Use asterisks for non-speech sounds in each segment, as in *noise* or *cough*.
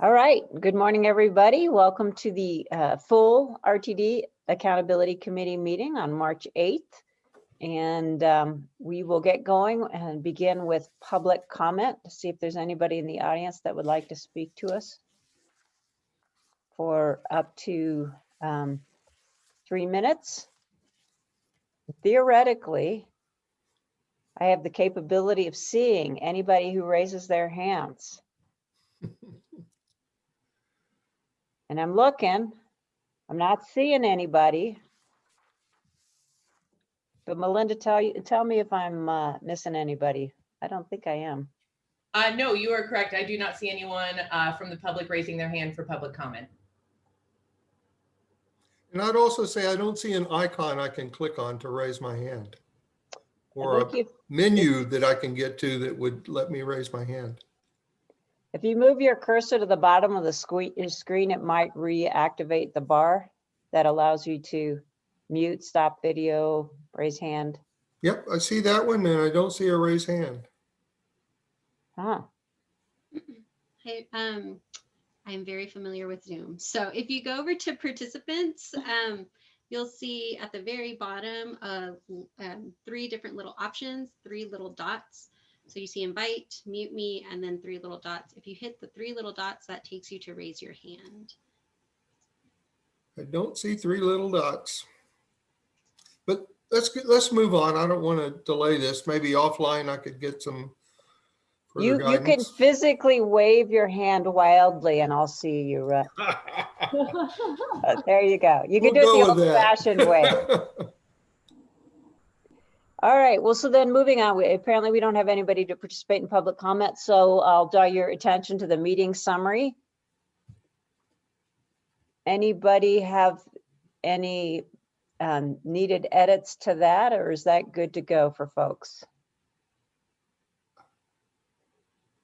All right, good morning, everybody. Welcome to the uh, full RTD Accountability Committee meeting on March 8th. And um, we will get going and begin with public comment to see if there's anybody in the audience that would like to speak to us for up to um, three minutes. Theoretically, I have the capability of seeing anybody who raises their hands. *laughs* And I'm looking, I'm not seeing anybody. But Melinda, tell you, tell me if I'm uh, missing anybody. I don't think I am. Uh, no, you are correct. I do not see anyone uh, from the public raising their hand for public comment. And I'd also say I don't see an icon I can click on to raise my hand. Or a if- menu that I can get to that would let me raise my hand. If you move your cursor to the bottom of the uh, screen, it might reactivate the bar that allows you to mute, stop video, raise hand. Yep, I see that one and I don't see a raise hand. Huh, *clears throat* Hey, um, I'm very familiar with Zoom. So if you go over to participants, *laughs* um, you'll see at the very bottom of um, three different little options, three little dots. So you see invite, mute me, and then three little dots. If you hit the three little dots, that takes you to raise your hand. I don't see three little dots. But let's, get- let's move on. I don't want to delay this. Maybe offline I could get some further you, you can physically wave your hand wildly and I'll see you. uh, *laughs* uh, There you go. You can do We'll it the old that. fashioned way. *laughs* All right, well, so then moving on, we- apparently we don't have anybody to participate in public comment, so I'll draw your attention to the meeting summary. Anybody have any um, needed edits to that, or is that good to go for folks?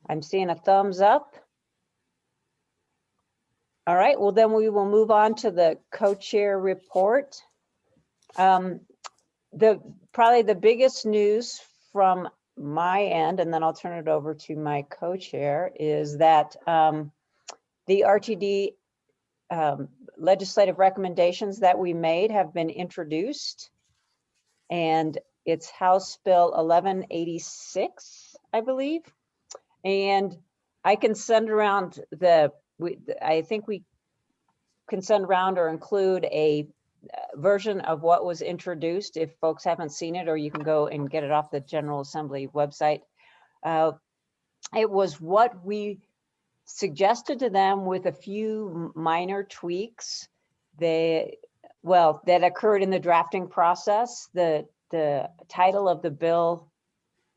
I'm seeing a thumbs up. All right, well, then we will move on to the co-chair report. Um, the, probably the biggest news from my end, and then I'll turn it over to my co-chair, is that um, the RTD um, legislative recommendations that we made have been introduced. And it's House Bill 1186, I believe. And I can send around the, we, I think we can send around or include a version of what was introduced if folks haven't seen it, or you can go and get it off the General Assembly website. Uh, It was what we suggested to them with a few minor tweaks. They, well, that occurred in the drafting process. The, the title of the bill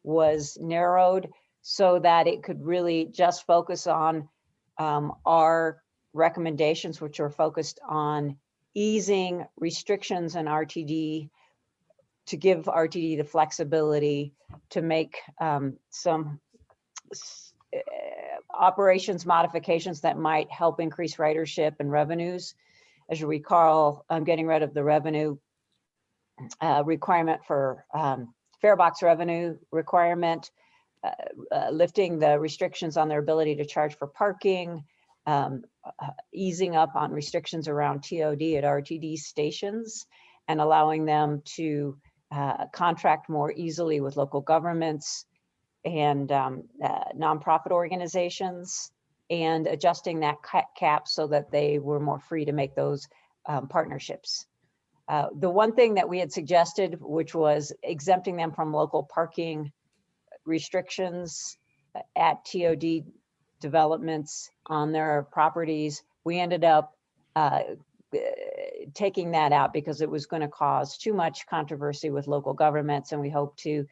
was narrowed so that it could really just focus on um, our recommendations, which are focused on easing restrictions in RTD to give RTD the flexibility to make um, some eh, operations modifications that might help increase ridership and revenues. As you recall, I'm getting rid of the revenue uh, requirement for um, fare box revenue requirement, uh, uh, lifting the restrictions on their ability to charge for parking, um, uh, easing up on restrictions around TOD at RTD stations and allowing them to uh, contract more easily with local governments and um, uh, nonprofit organizations and adjusting that cap so that they were more free to make those um, partnerships. Uh, The one thing that we had suggested, which was exempting them from local parking restrictions uh, at TOD developments on their properties, we ended up uh, taking that out because it was going to cause too much controversy with local governments, and we hope to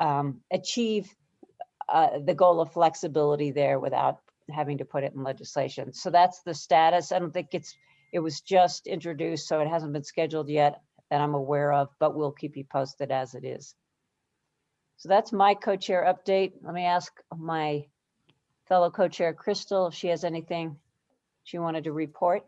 um, achieve uh, the goal of flexibility there without having to put it in legislation. So that's the status. I don't think it's, it was just introduced, so it hasn't been scheduled yet that I'm aware of, but we'll keep you posted as it is. So that's my co-chair update. Let me ask my fellow co-chair Crystal if she has anything she wanted to report.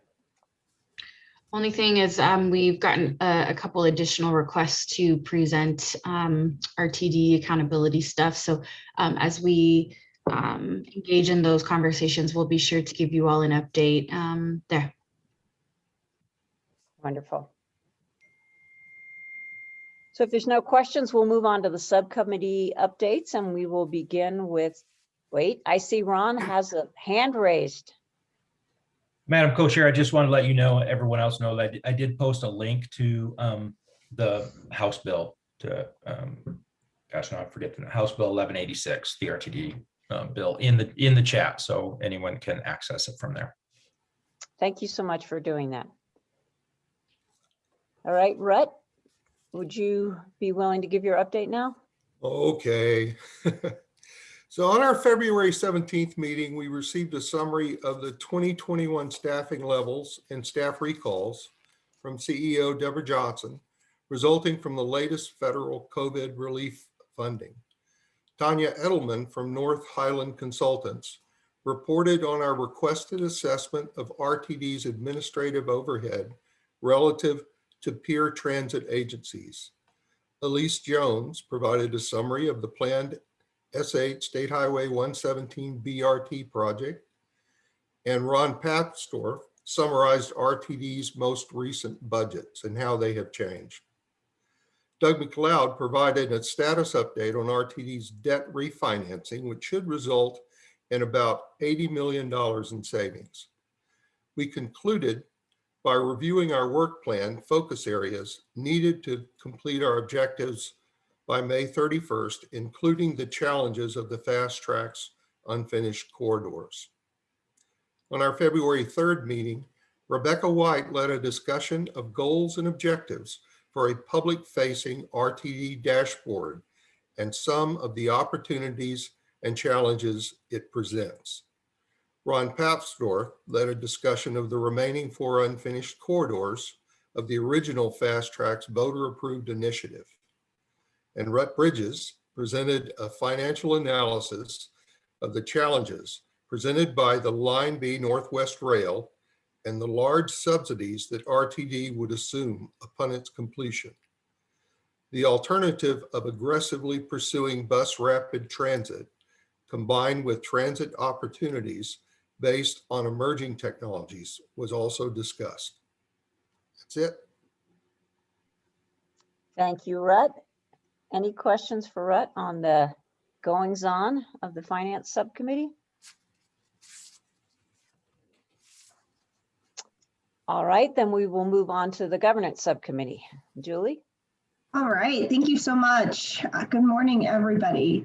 Only thing is, um, we've gotten a, a couple additional requests to present, um, RTD accountability stuff. So, um, as we um, engage in those conversations, we'll be sure to give you all an update um, there. Wonderful. So if there's no questions, we'll move on to the subcommittee updates and we will begin with, wait, I see Ron has a hand raised. Madam Co-Chair, I just want to let you know, everyone else know that I did post a link to um, the House bill to, um, gosh, now I forget the House Bill 1186, the RTD uh, bill in the, in the chat, so anyone can access it from there. Thank you so much for doing that. All right, Rhett, would you be willing to give your update now? Okay. *laughs* So on our February 17th meeting, we received a summary of the 2021 staffing levels and staff recalls from CEO Deborah Johnson, resulting from the latest federal COVID relief funding. Tanya Edelman from North Highland Consultants reported on our requested assessment of RTD's administrative overhead relative to peer transit agencies. Elise Jones provided a summary of the planned S8 State Highway 117 BRT project. And Ron Papsdorf summarized RTD's most recent budgets and how they have changed. Doug McLeod provided a status update on RTD's debt refinancing, which should result in about $80 million in savings. We concluded by reviewing our work plan focus areas needed to complete our objectives by May 31st, including the challenges of the FasTracks unfinished corridors. On our February 3rd meeting, Rebecca White led a discussion of goals and objectives for a public-facing RTD dashboard and some of the opportunities and challenges it presents. Ron Papsdorf led a discussion of the remaining four unfinished corridors of the original FasTracks voter-approved initiative and Rut Bridges presented a financial analysis of the challenges presented by the Line B Northwest Rail and the large subsidies that RTD would assume upon its completion. The alternative of aggressively pursuing bus rapid transit combined with transit opportunities based on emerging technologies was also discussed. That's it. Thank you, Rhett. Any questions for Rhett on the goings on of the finance subcommittee? All right, then we will move on to the governance subcommittee. Julie? All right, thank you so much. Uh, Good morning, everybody.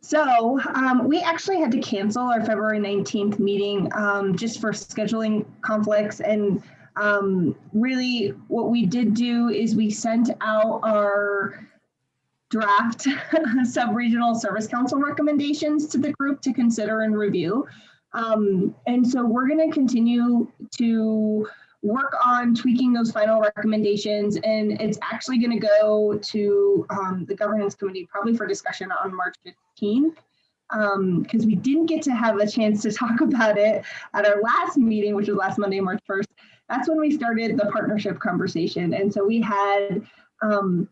So um, we actually had to cancel our February 19th meeting um, just for scheduling conflicts. And um, really what we did do is we sent out our draft *laughs* sub-regional service council recommendations to the group to consider and review. Um, and so we're going to continue to work on tweaking those final recommendations and it's actually going to go to um, the governance committee probably for discussion on March 15th because we didn't get to have a chance to *laughs* talk about it at our last meeting, which was last Monday, March 1st. That's when we started the partnership conversation. And so we had um,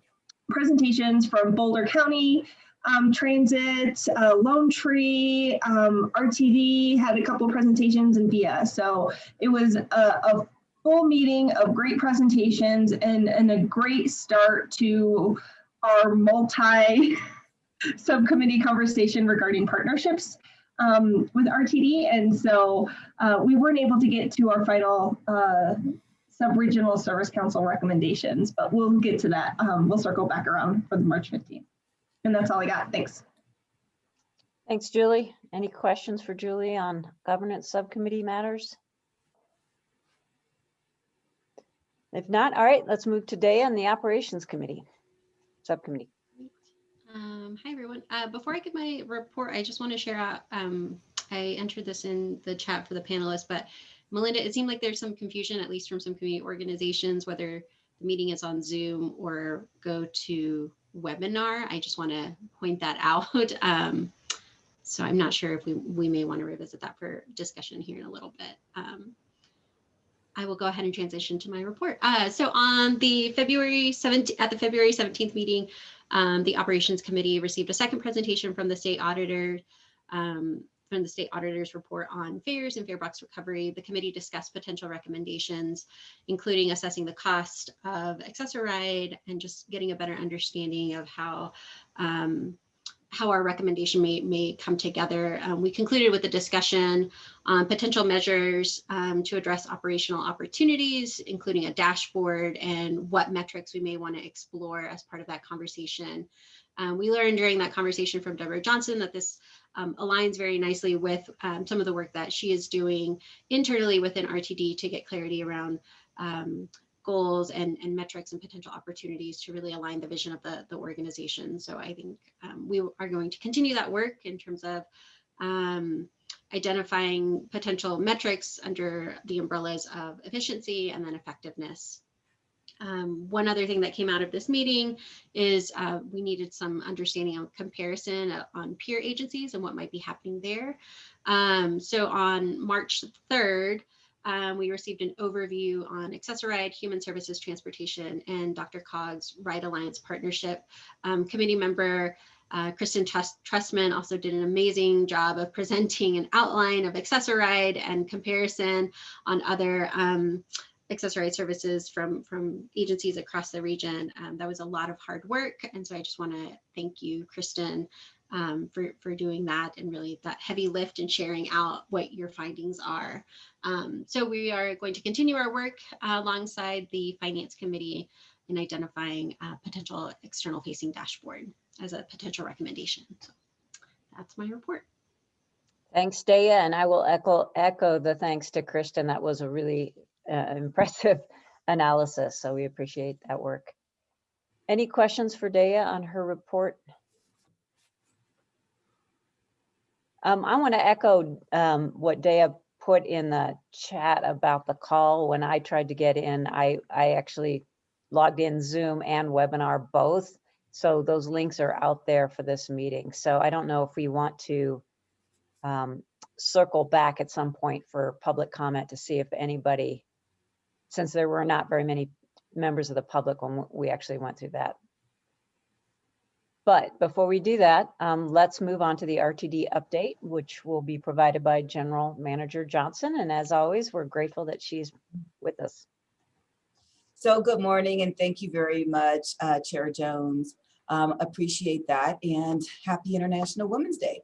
presentations from Boulder County um, Transit, uh, Lone Tree, um, RTD had a couple of presentations and VIA. So it was a, a full meeting of great presentations and, and a great start to our multi *laughs* subcommittee conversation regarding partnerships um, with RTD. And so uh, we weren't able to get to our final uh, sub-regional service council recommendations, but we'll get to that. Um, we'll circle back around for the March 15th. And that's all I got. Thanks. Thanks, Julie. Any questions for Julie on governance subcommittee matters? If not, all right, let's move today on the operations committee, subcommittee. Um, hi, everyone. Uh, before I give my report, I just want to share out, um, I entered this in the chat for the panelists, but Melinda, it seemed like there's some confusion, at least from some community organizations, whether the meeting is on Zoom or go to webinar. I just want to point that *laughs* out. Um, so I'm not sure if we, we may want to revisit that for discussion here in a little bit. Um, I will go ahead and transition to my report. Uh, so on the February 17th, at the February 17th meeting, um, the operations committee received a second presentation from the state auditor um, from the state auditor's report on fares and fare box recovery, the committee discussed potential recommendations, including assessing the cost of Access-a-Ride and just getting a better understanding of how um, how our recommendation may, may come together. Um, we concluded with a discussion on potential measures um, to address operational opportunities, including a dashboard and what metrics we may want to explore as part of that conversation. Um, we learned during that conversation from Deborah Johnson that this um, aligns very nicely with um, some of the work that she is doing internally within RTD to get clarity around um, goals and, and metrics and potential opportunities to really align the vision of the, the organization. So I think um, we are going to continue that work in terms of um, identifying potential metrics under the umbrellas of efficiency and then effectiveness. Um, one other thing that came out of this meeting is uh, we needed some understanding on comparison uh, on peer agencies and what might be happening there. Um, so on March 3rd, um, we received an overview on Access-a-Ride, Human Services Transportation, and DRCOG's Ride Alliance Partnership. Um, committee member uh, Kristen Trustman also did an amazing job of presenting an outline of Access-a-Ride and comparison on other um, services from, from agencies across the region. Um, that was a lot of hard work. And so I just want to thank you, Kristen, um, for, for doing that and really that heavy lift and sharing out what your findings are. Um, so we are going to continue our work uh, alongside the Finance Committee in identifying a potential external facing dashboard as a potential recommendation. So that's my report. Thanks, Daya, and I will echo, echo the thanks to Kristen. That was a really uh, impressive *laughs* analysis, so we appreciate that work. Any questions for Daya on her report? Um, I want to echo um, what Daya put in the chat about the call. When I tried to get in, I, I actually logged in Zoom and webinar both. So those links are out there for this meeting. So I don't know if we want to um, circle back at some point for public comment to see if anybody, since there were not very many members of the public when we actually went through that. But before we do that, um, let's move on to the RTD update, which will be provided by General Manager Johnson. And as always, we're grateful that she's with us. So good morning and thank you very much, uh, Chair Jones. Um, appreciate that and happy International Women's Day.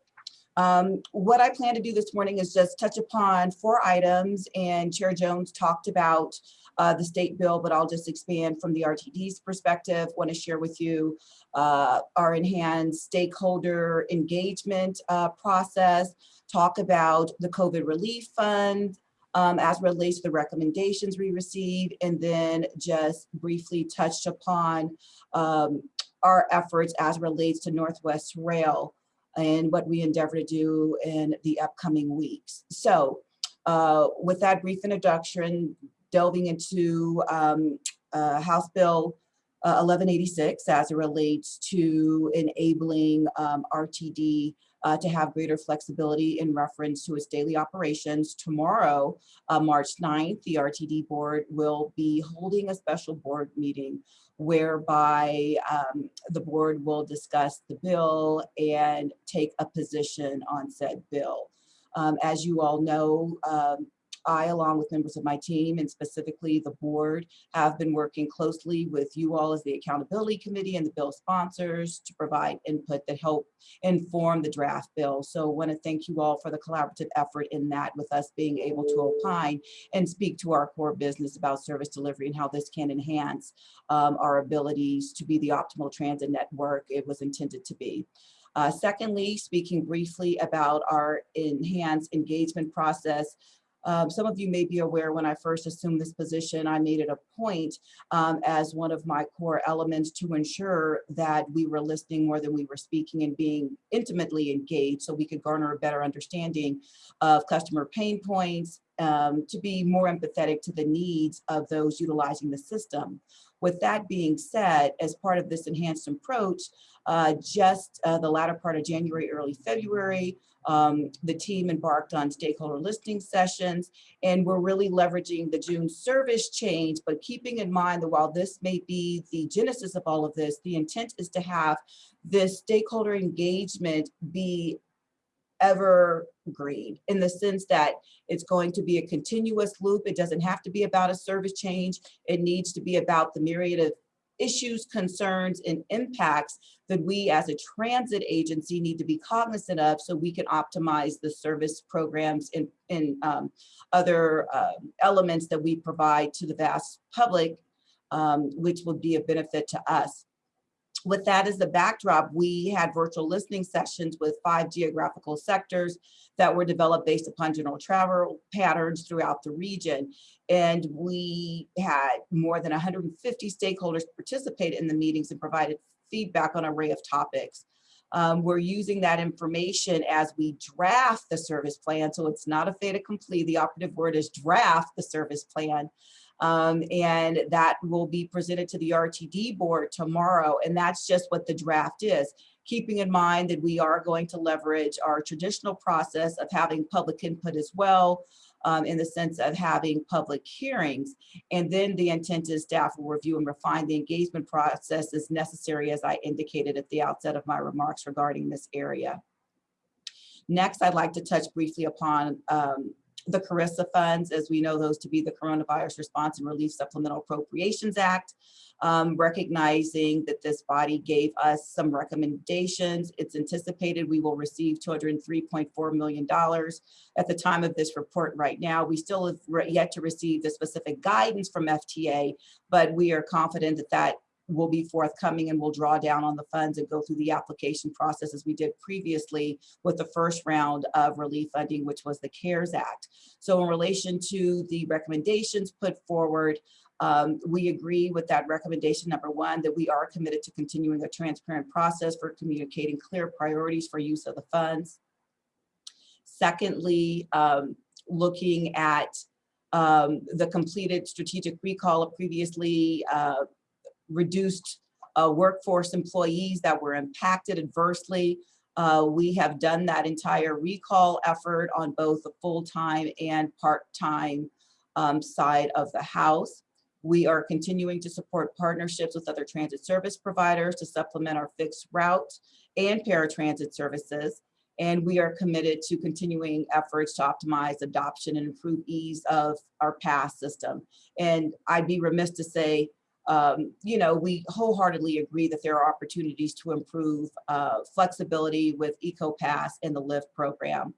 Um, what I plan to do this morning is just touch upon four items and Chair Jones talked about uh, the state bill, but I'll just expand from the RTD's perspective. Want to share with you uh, our enhanced stakeholder engagement uh, process, talk about the COVID relief fund, um, as relates to the recommendations we received, and then just briefly touched upon um, our efforts as relates to Northwest Rail and what we endeavor to do in the upcoming weeks. So uh, with that brief introduction, delving into um, uh, House Bill uh, 1186 as it relates to enabling um, RTD uh, to have greater flexibility in reference to its daily operations. Tomorrow, uh, March 9th, the RTD board will be holding a special board meeting whereby um, the board will discuss the bill and take a position on said bill. Um, as you all know, um, I, along with members of my team and specifically the board, have been working closely with you all as the accountability committee and the bill sponsors to provide input that help inform the draft bill. So I want to thank you all for the collaborative effort in that with us being able to opine and speak to our core business about service delivery and how this can enhance um, our abilities to be the optimal transit network it was intended to be. Uh, secondly, speaking briefly about our enhanced engagement process, um, some of you may be aware when I first assumed this position, I made it a point um, as one of my core elements to ensure that we were listening more than we were speaking and being intimately engaged so we could garner a better understanding of customer pain points, um, to be more empathetic to the needs of those utilizing the system. With that being said, as part of this enhanced approach, uh, just uh, the latter part of January, early February, um, the team embarked on stakeholder listening sessions, and we're really leveraging the June service change, but keeping in mind that while this may be the genesis of all of this, the intent is to have this stakeholder engagement be evergreen in the sense that it's going to be a continuous loop. It doesn't have to be about a service change. It needs to be about the myriad of issues, concerns, and impacts that we as a transit agency need to be cognizant of so we can optimize the service programs and, and um, other um, elements that we provide to the vast public, um, which will be a benefit to us. With that as the backdrop, we had virtual listening sessions with five geographical sectors that were developed based upon general travel patterns throughout the region. And we had more than 150 stakeholders participate in the meetings and provided feedback on an array of topics. Um, we're using that information as we draft the service plan. So it's not a fait accompli. The operative word is draft the service plan. Um, and that will be presented to the RTD board tomorrow. And that's just what the draft is. Keeping in mind that we are going to leverage our traditional process of having public input as well, um, in the sense of having public hearings. And then the intent is staff will review and refine the engagement process as necessary as I indicated at the outset of my remarks regarding this area. Next, I'd like to touch briefly upon um, the CRRSAA funds, as we know those to be the Coronavirus Response and Relief Supplemental Appropriations Act, um, recognizing that this body gave us some recommendations. It's anticipated we will receive $203.4 million. At the time of this report right now, we still have yet to receive the specific guidance from FTA, but we are confident that that will be forthcoming and we'll draw down on the funds and go through the application process as we did previously with the first round of relief funding, which was the CARES Act. So in relation to the recommendations put forward, um, we agree with that recommendation, number one, that we are committed to continuing a transparent process for communicating clear priorities for use of the funds. Secondly, um, looking at um, the completed strategic recall of previously uh, reduced uh, workforce employees that were impacted adversely. Uh, we have done that entire recall effort on both the full-time and part-time um, side of the house. We are continuing to support partnerships with other transit service providers to supplement our fixed route and paratransit services. And we are committed to continuing efforts to optimize adoption and improve ease of our pass system. And I'd be remiss to say um, you know, we wholeheartedly agree that there are opportunities to improve uh, flexibility with EcoPass and the LiVE program.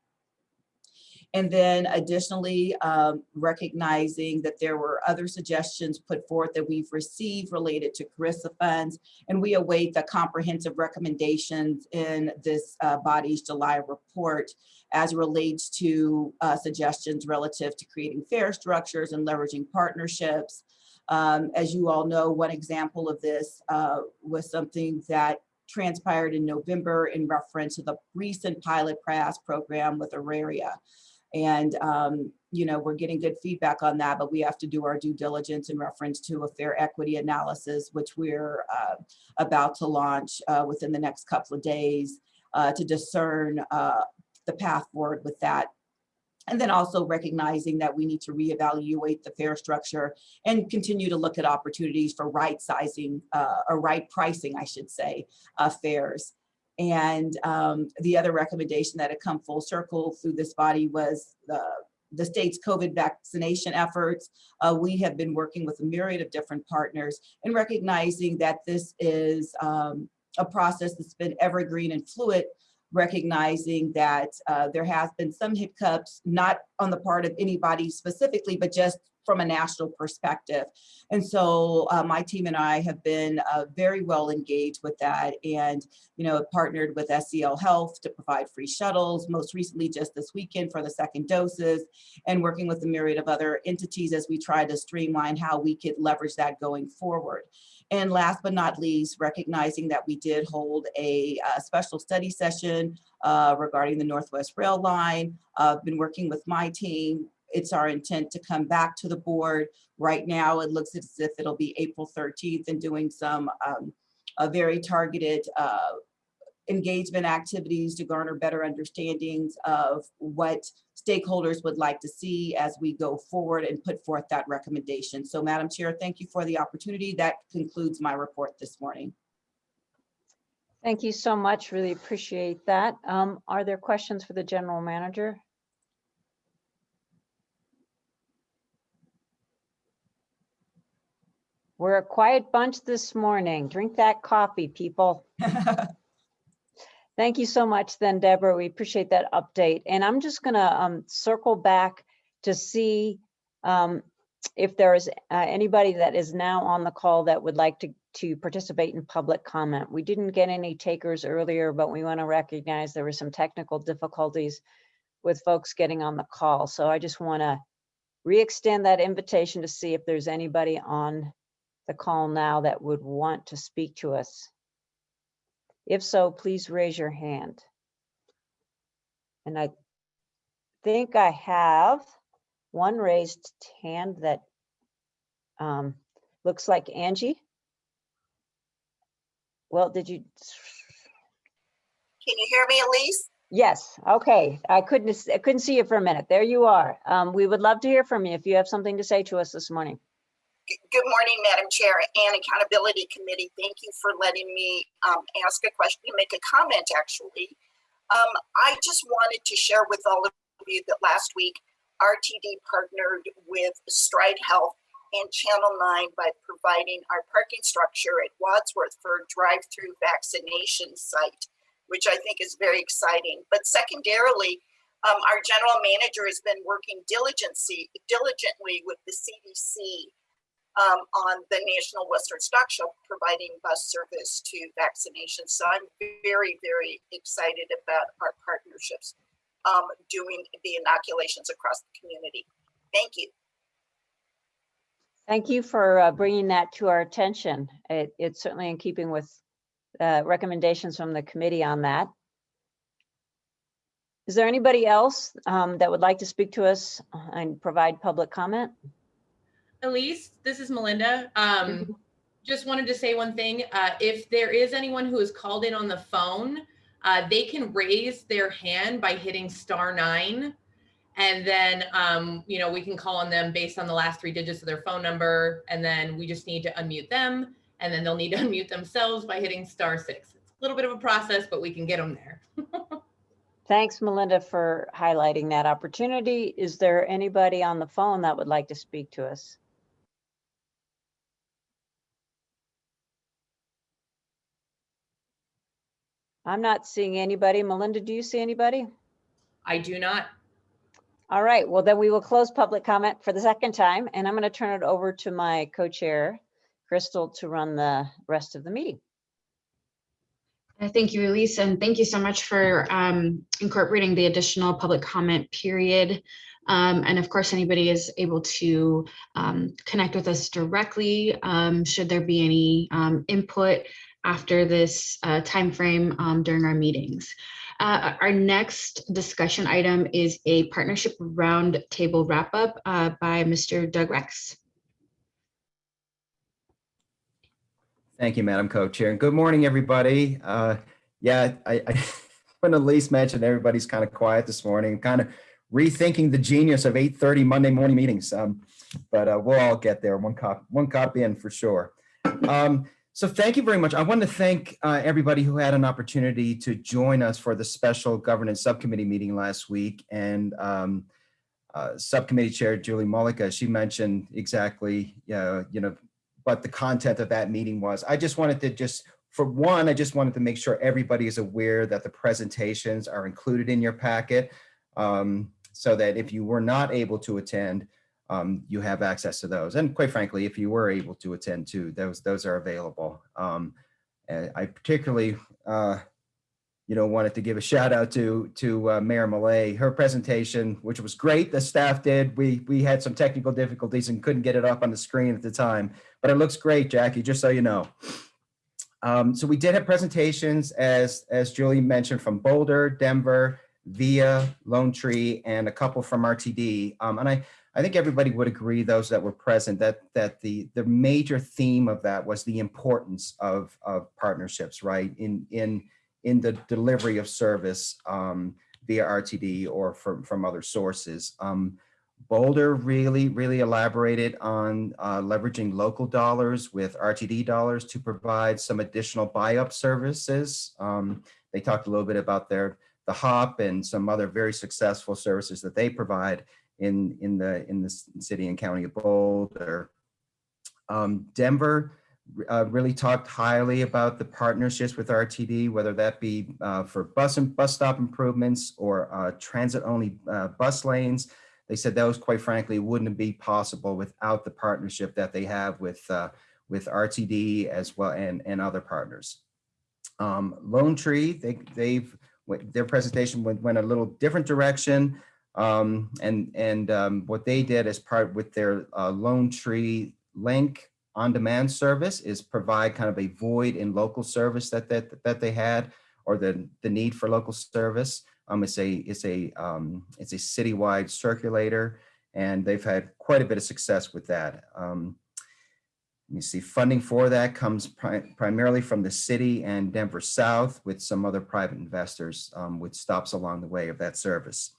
And then additionally, um, recognizing that there were other suggestions put forth that we've received related to CRRSAA funds, and we await the comprehensive recommendations in this uh, body's July report as relates to uh, suggestions relative to creating fare structures and leveraging partnerships, um, as you all know, one example of this uh, was something that transpired in November in reference to the recent pilot pass program with Auraria. And, um, you know, we're getting good feedback on that, but we have to do our due diligence in reference to a fare equity analysis, which we're uh, about to launch uh, within the next couple of days uh, to discern uh, the path forward with that and then also recognizing that we need to reevaluate the fare structure and continue to look at opportunities for right sizing uh, or right pricing, I should say, uh, fares. And um, the other recommendation that had come full circle through this body was the, the state's COVID vaccination efforts. Uh, we have been working with a myriad of different partners and recognizing that this is um, a process that's been evergreen and fluid, recognizing that uh, there has been some hiccups, not on the part of anybody specifically, but just from a national perspective. And so uh, my team and I have been uh, very well engaged with that and, you know, partnered with SCL Health to provide free shuttles, most recently just this weekend for the second doses, and working with a myriad of other entities as we try to streamline how we could leverage that going forward. And last but not least, recognizing that we did hold a, a special study session uh, regarding the Northwest Rail Line. I've uh, been working with my team. It's our intent to come back to the board. Right now, it looks as if it'll be April 13th and doing some um, a very targeted uh, engagement activities to garner better understandings of what stakeholders would like to see as we go forward and put forth that recommendation. So Madam Chair, thank you for the opportunity. That concludes my report this morning. Thank you so much. Really appreciate that. Um, Are there questions for the general manager? We're a quiet bunch this morning. Drink that coffee, people. *laughs* Thank you so much then, Deborah. We appreciate that update. And I'm just gonna um, circle back to see um, if there is uh, anybody that is now on the call that would like to, to participate in public comment. We didn't get any takers earlier, but we want to recognize there were some technical difficulties with folks getting on the call. So I just want to re-extend that invitation to see if there's anybody on the call now that would want to speak to us. If so, please raise your hand. And I think I have one raised hand that um, looks like Angie. Well, did you? Can you hear me, Elise? Yes, okay. I couldn't, I couldn't see you for a minute. There you are. Um, we would love to hear from you if you have something to say to us this morning. Good morning, Madam Chair and Accountability Committee. Thank you for letting me um, ask a question and make a comment, actually. Um, I just wanted to share with all of you that last week, RTD partnered with Stride Health and Channel 9 by providing our parking structure at Wadsworth for a drive-through vaccination site, which I think is very exciting. But secondarily, um, our general manager has been working diligently, diligently with the CDC um, on the National Western Stock Show, providing bus service to vaccinations. So I'm very, very excited about our partnerships um, doing the inoculations across the community. Thank you. Thank you for uh, bringing that to our attention. It, it's certainly in keeping with uh, recommendations from the committee on that. Is there anybody else um, that would like to speak to us and provide public comment? Elise, this is Melinda. Um, just wanted to say one thing. Uh, if there is anyone who is called in on the phone, uh, they can raise their hand by hitting star nine. And then, um, you know, we can call on them based on the last three digits of their phone number. And then we just need to unmute them. And then they'll need to *laughs* unmute themselves by hitting star six. It's a little bit of a process, but we can get them there. *laughs* Thanks, Melinda, for highlighting that opportunity. Is there anybody on the phone that would like to speak to us? I'm not seeing anybody. Melinda, do you see anybody? I do not. All right, well, then we will close public comment for the second time, and I'm going to turn it over to my co-chair, Crystal, to run the rest of the meeting. Uh, Thank you, Elise, and thank you so much for um, incorporating the additional public comment period. Um, And of course, anybody is able to um, connect with us directly, um, should there be any um, input after this uh, timeframe um, during our meetings. Uh, Our next discussion item is a partnership roundtable wrap-up uh, by Mr. Doug Rex. Thank you, Madam Co-Chair. And good morning, everybody. Uh, Yeah, I, I, when Elise mentioned everybody's kind of quiet this morning, kind of rethinking the genius of 8:30 Monday morning meetings. Um, But uh, we'll all get there, one cop, one cop in for sure. Um, So thank you very much. I want to thank uh, everybody who had an opportunity to join us for the special governance subcommittee meeting last week. And um, uh, Subcommittee Chair Julie Mullica, she mentioned exactly, uh, you know, what the content of that meeting was. I just wanted to just, for one, I just wanted to make sure everybody is aware that the presentations are included in your packet. um, So that if you were not able to attend, um, you have access to those. And quite frankly, if you were able to attend too, those, those are available. Um, I particularly, uh, you know, wanted to give a shout out to, to uh, Mayor Millet, her presentation, which was great, the staff did. We, we had some technical difficulties and couldn't get it up on the screen at the time, but it looks great, Jackie, just so you know. Um, so we did have presentations, as, as Julie mentioned, from Boulder, Denver, Via, Lone Tree, and a couple from RTD. Um, and I, I think everybody would agree, those that were present, that, that the, the major theme of that was the importance of, of partnerships, right? In, in, in the delivery of service um, via RTD or from, from other sources. Um, Boulder really, really elaborated on uh, leveraging local dollars with RTD dollars to provide some additional buy-up services. Um, they talked a little bit about their the HOP and some other very successful services that they provide in in the in the city and county of Boulder. Um, Denver uh, really talked highly about the partnerships with RTD, whether that be uh, for bus and bus stop improvements or uh, transit only uh, bus lanes. They said those, quite frankly, wouldn't be possible without the partnership that they have with uh, with RTD as well and and other partners. Um, Lone Tree, they they've their presentation went, went a little different direction. Um, and and um, what they did as part with their uh, Lone Tree Link on-demand service is provide kind of a void in local service that that that they had or the the need for local service. Um, it's a it's a um, it's a citywide circulator, and they've had quite a bit of success with that. Um, me see, funding for that comes pri primarily from the city and Denver South with some other private investors um, with stops along the way of that service.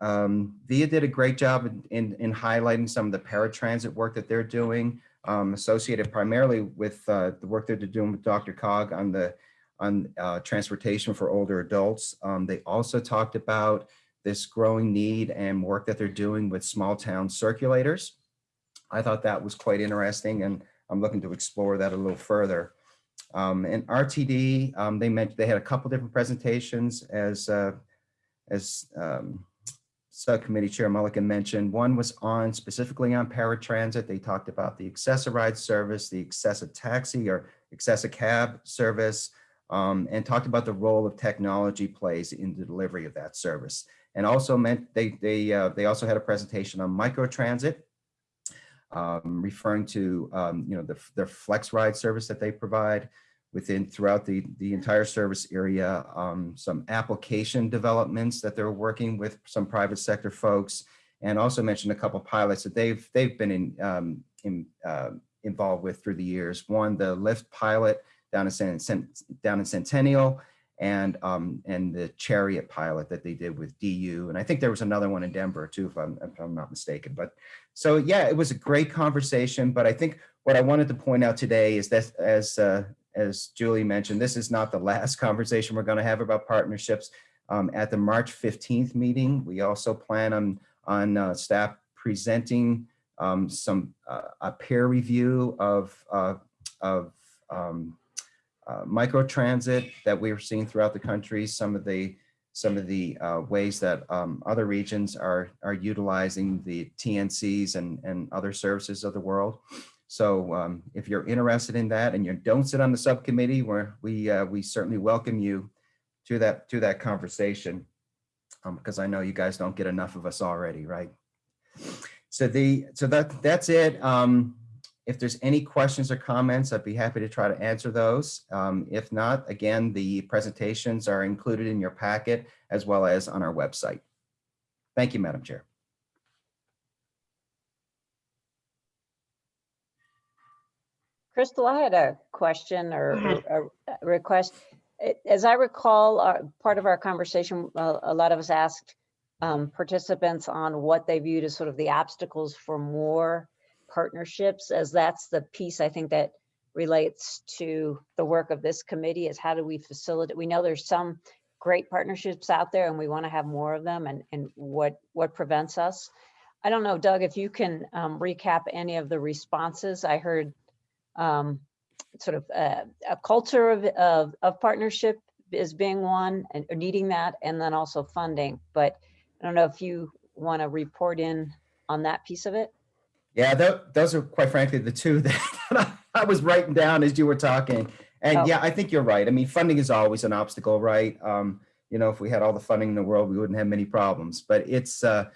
Um, VIA did a great job in, in, in, highlighting some of the paratransit work that they're doing um, associated primarily with uh, the work they're doing with DRCOG on the on uh, transportation for older adults. Um, they also talked about this growing need and work that they're doing with small town circulators. I thought that was quite interesting and I'm looking to explore that a little further. Um, and RTD, um, they mentioned they had a couple different presentations as uh, as um, subcommittee chair Mullica mentioned. One was on specifically on paratransit. They talked about the Access-a-Ride service, the Access-a-Taxi or Access-a-Cab service, um, and talked about the role of technology plays in the delivery of that service. And also meant they they uh, they also had a presentation on microtransit, um, referring to um, you know the their flex ride service that they provide within throughout the the entire service area. Um, some application developments that they're working with some private sector folks, and also mentioned a couple pilots that they've they've been in, um, in uh, involved with through the years. One, the Lyft pilot down in, down in Centennial and um, and the Chariot pilot that they did with DU. And I think there was another one in Denver too, if I'm, if I'm not mistaken. But so, yeah, it was a great conversation. But I think what I wanted to point out today is that as uh, as Julie mentioned, this is not the last *laughs* conversation we're going to have about partnerships. Um, at the March 15th meeting, we also plan on, on uh, staff presenting um, some uh, a peer review of, uh, of um, uh, microtransit that we are seeing throughout the country, some of the some of the uh, ways that um, other regions are are utilizing the TNCs and and other services of the world. So um, if you're interested in that and you don't sit on the subcommittee, where we uh, we certainly welcome you to that to that conversation um, because I know you guys don't get enough of us already, right? So the so that that's it. Um, if there's any questions or comments, I'd be happy to try to answer those. Um, if not, again, the presentations are included in your packet as well as on our website. Thank you, Madam Chair. Crystal, I had a question or a a request. As I recall, uh, part of our conversation, uh, a lot of us asked um, participants on what they viewed as sort of the obstacles for more partnerships, as that's the piece I think that relates to the work of this committee is how do we facilitate? We know there's some great partnerships out there and we want to have more of them and, and what, what prevents us. I don't know, Doug, if you can um, recap any of the responses. I heard um, sort of uh, a culture of, of, of partnership is being one and needing that, and then also funding. But I don't know if you want to report in on that piece of it. Yeah, th those are quite frankly the two *laughs* that I was writing down as you were talking. And Oh. yeah, I think you're right. I mean, funding is always an obstacle, right? Um, you know, if we had all the funding in the world, we wouldn't have many problems. But it's, uh,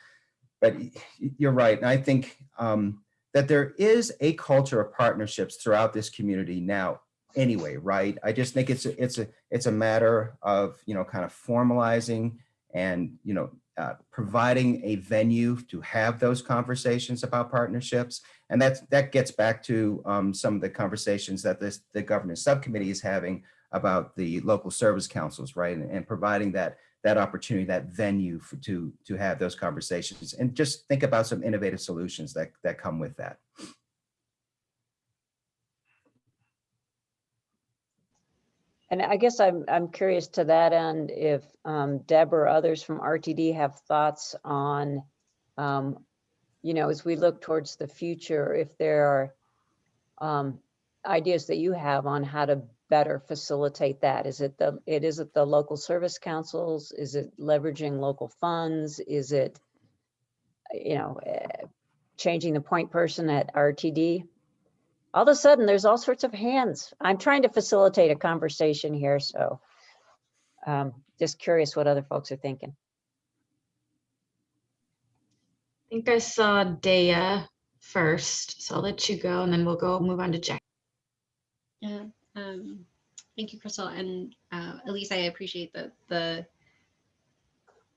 but you're right. And I think um, that there is a culture of partnerships throughout this community now. Anyway, right? I just think it's a, it's a it's a matter of you know kind of formalizing and you know uh, providing a venue to have those conversations about partnerships. And that's, that gets back to um, some of the conversations that this, the governance subcommittee is having about the local service councils, right? And, and providing that, that opportunity, that venue for, to, to have those conversations and just think about some innovative solutions that, that come with that. And I guess I'm, I'm curious to that end, if um, Deb or others from RTD have thoughts on, um, you know, as we look towards the future, if there are um, ideas that you have on how to better facilitate that? Is it the, it is it the local service councils? Is it leveraging local funds? Is it, you know, eh, changing the point person at RTD? all of a sudden, there's all sorts of hands. I'm trying to facilitate a conversation here, so um, just curious what other folks are thinking. I think I saw Dea first, so I'll let you go and then we'll go move on to Jack. Yeah, um, thank you, Crystal. And uh, Elise, I appreciate the, the,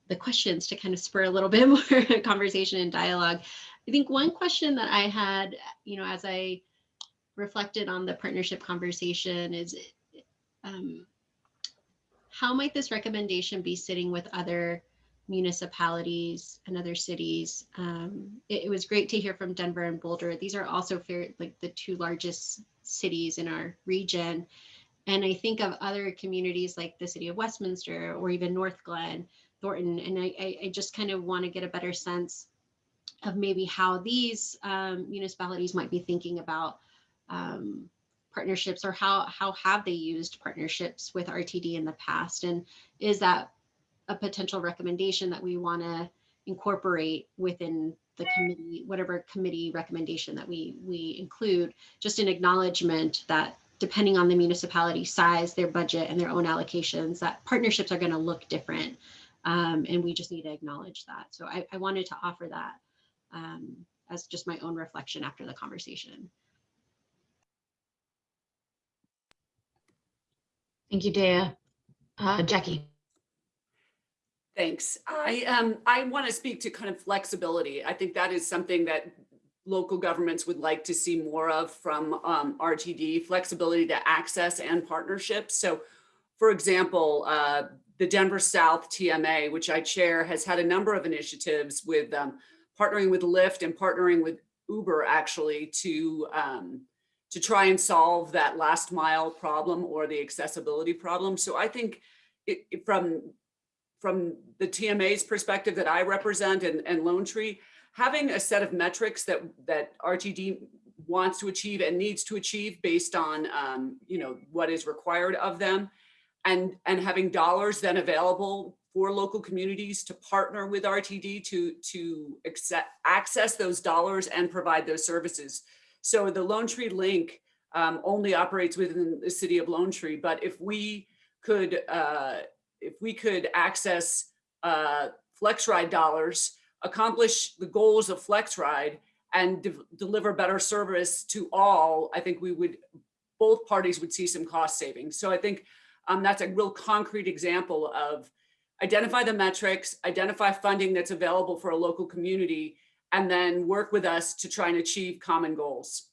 the questions to kind of spur a little bit *laughs* more conversation and dialogue. I think one question that I had, you know, as I reflected on the partnership conversation is um, how might this recommendation be sitting with other municipalities and other cities? Um, it, it was great to hear from Denver and Boulder. These are also fair, like the two largest cities in our region. And I think of other communities like the city of Westminster or even Northglenn, Thornton, and I, I, just kind of want to get a better sense of maybe how these um, municipalities might be thinking about um, partnerships or how how have they used partnerships with RTD in the past and is that a potential recommendation that we want to incorporate within the committee whatever committee recommendation that we we include just an acknowledgement that depending on the municipality size their budget and their own allocations that partnerships are going to look different um, and we just need to acknowledge that so I, I wanted to offer that um, as just my own reflection after the conversation. Thank you, Dea. Uh, Jackie. Thanks. I um I want to speak to kind of flexibility. I think that is something that local governments would like to see more of from um, RTD, flexibility to access and partnerships. So for example, uh, the Denver South TMA, which I chair, has had a number of initiatives with um, partnering with Lyft and partnering with Uber actually to um, to try and solve that last mile problem or the accessibility problem. So I think it, it- from from the TMA's perspective that I represent and, and Lone Tree, having a set of metrics that that RTD wants to achieve and needs to achieve based on um, you know what is required of them, and and having dollars then available for local communities to partner with RTD to to accept, access those dollars and provide those services. So the Lone Tree Link um, only operates within the city of Lone Tree, but if we could uh, if we could access uh, FlexRide dollars, accomplish the goals of FlexRide and de deliver better service to all, I think we would, both parties would see some cost savings. So I think um, that's a real concrete example of identify the metrics, identify funding that's available for a local community, and then work with us to try and achieve common goals.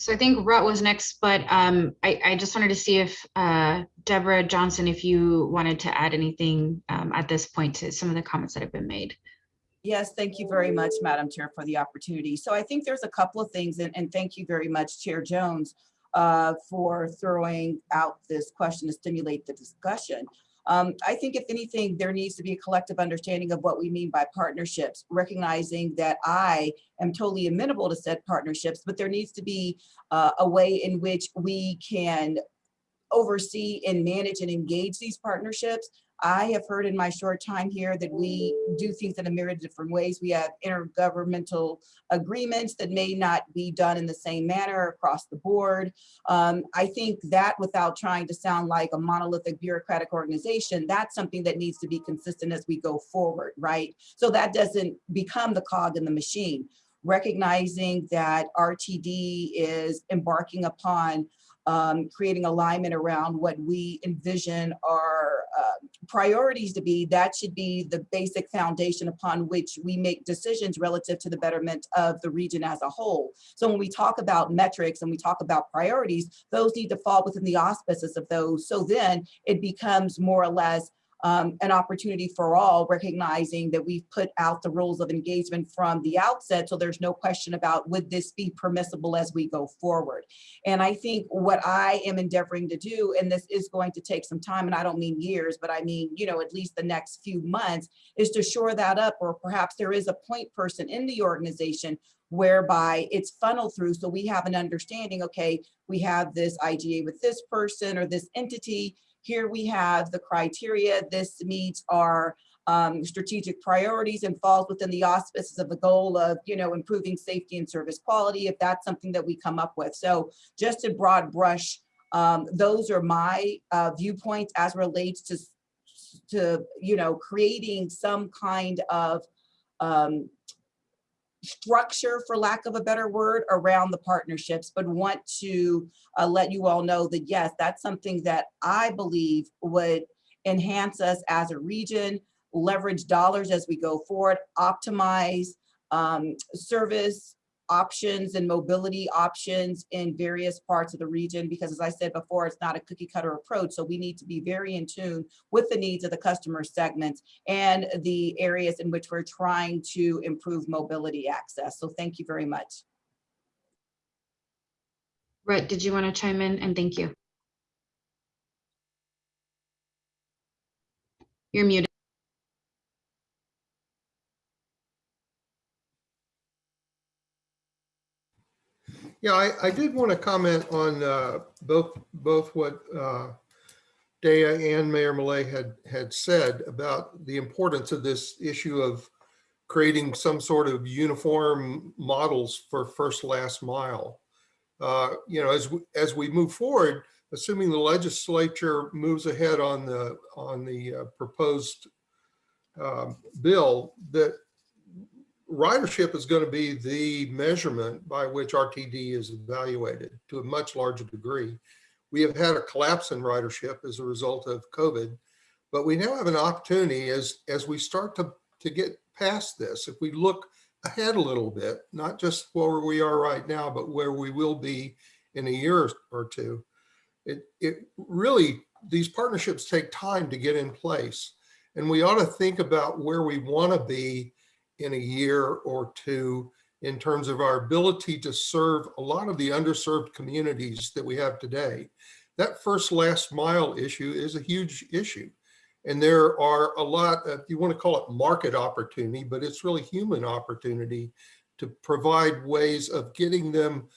So I think Rhett was next, but um, I, I just wanted to see if uh, Deborah Johnson, if you wanted to add anything um, at this point to some of the comments that have been made. Yes, thank you very much, Madam Chair, for the opportunity. So I think there's a couple of things, and, and thank you very much, Chair Jones, uh, for throwing out this question to stimulate the discussion. Um, I think if anything, there needs to be a collective understanding of what we mean by partnerships, recognizing that I am totally amenable to said partnerships, but there needs to be uh, a way in which we can oversee and manage and engage these partnerships. I have heard in my short time here that we do things in a myriad of different ways. We have intergovernmental agreements that may not be done in the same manner across the board. Um, I think that without trying to sound like a monolithic bureaucratic organization, that's something that needs to be consistent as we go forward, right? So that doesn't become the cog in the machine. Recognizing that RTD is embarking upon um, creating alignment around what we envision our uh, priorities to be, that should be the basic foundation upon which we make decisions relative to the betterment of the region as a whole. So when we talk about metrics and we talk about priorities, those need to fall within the auspices of those. So then it becomes more or less um, an opportunity for all, recognizing that we've put out the rules of engagement from the outset. So there's no question about would this be permissible as we go forward. And I think what I am endeavoring to do, and this is going to take some time, and I don't mean years, but I mean, you know, at least the next few months, is to shore that up, or perhaps there is a point person in the organization whereby it's funneled through so we have an understanding, okay, we have this IGA with this person or this entity, here we have the criteria. This meets our um, strategic priorities and falls within the auspices of the goal of, you know, improving safety and service quality, if that's something that we come up with. So just a broad brush, um, those are my uh, viewpoints as relates to, to, you know, creating some kind of um, structure, for lack of a better word, around the partnerships, but want to uh, let you all know that, yes, that's something that I believe would enhance us as a region, leverage dollars as we go forward, optimize um, service options and mobility options in various parts of the region, because as I said before, it's not a cookie cutter approach. So we need to be very in tune with the needs of the customer segments and the areas in which we're trying to improve mobility access. So thank you very much. Rhett, did you want to chime in? And thank you. You're muted. Yeah, I, I did want to comment on uh, both, both what uh, Dea and Mayor Millet had, had said about the importance of this issue of creating some sort of uniform models for first last mile. Uh, You know, as, we- as we move forward, assuming the legislature moves ahead on the, on the uh, proposed um, bill, that ridership is going to be the measurement by which RTD is evaluated to a much larger degree. We have had a collapse in ridership as a result of COVID, but we now have an opportunity as, as we start to, to get past this, if we look ahead a little bit, not just where we are right now, but where we will be in a year or two. It, it really, these partnerships take time to get in place. And we ought to think about where we want to be in a year or two in terms of our ability to serve a lot of the underserved communities that we have today. That first last mile issue is a huge issue. And there are a lot, if you want to call it market opportunity, but it's really human opportunity to provide ways of getting them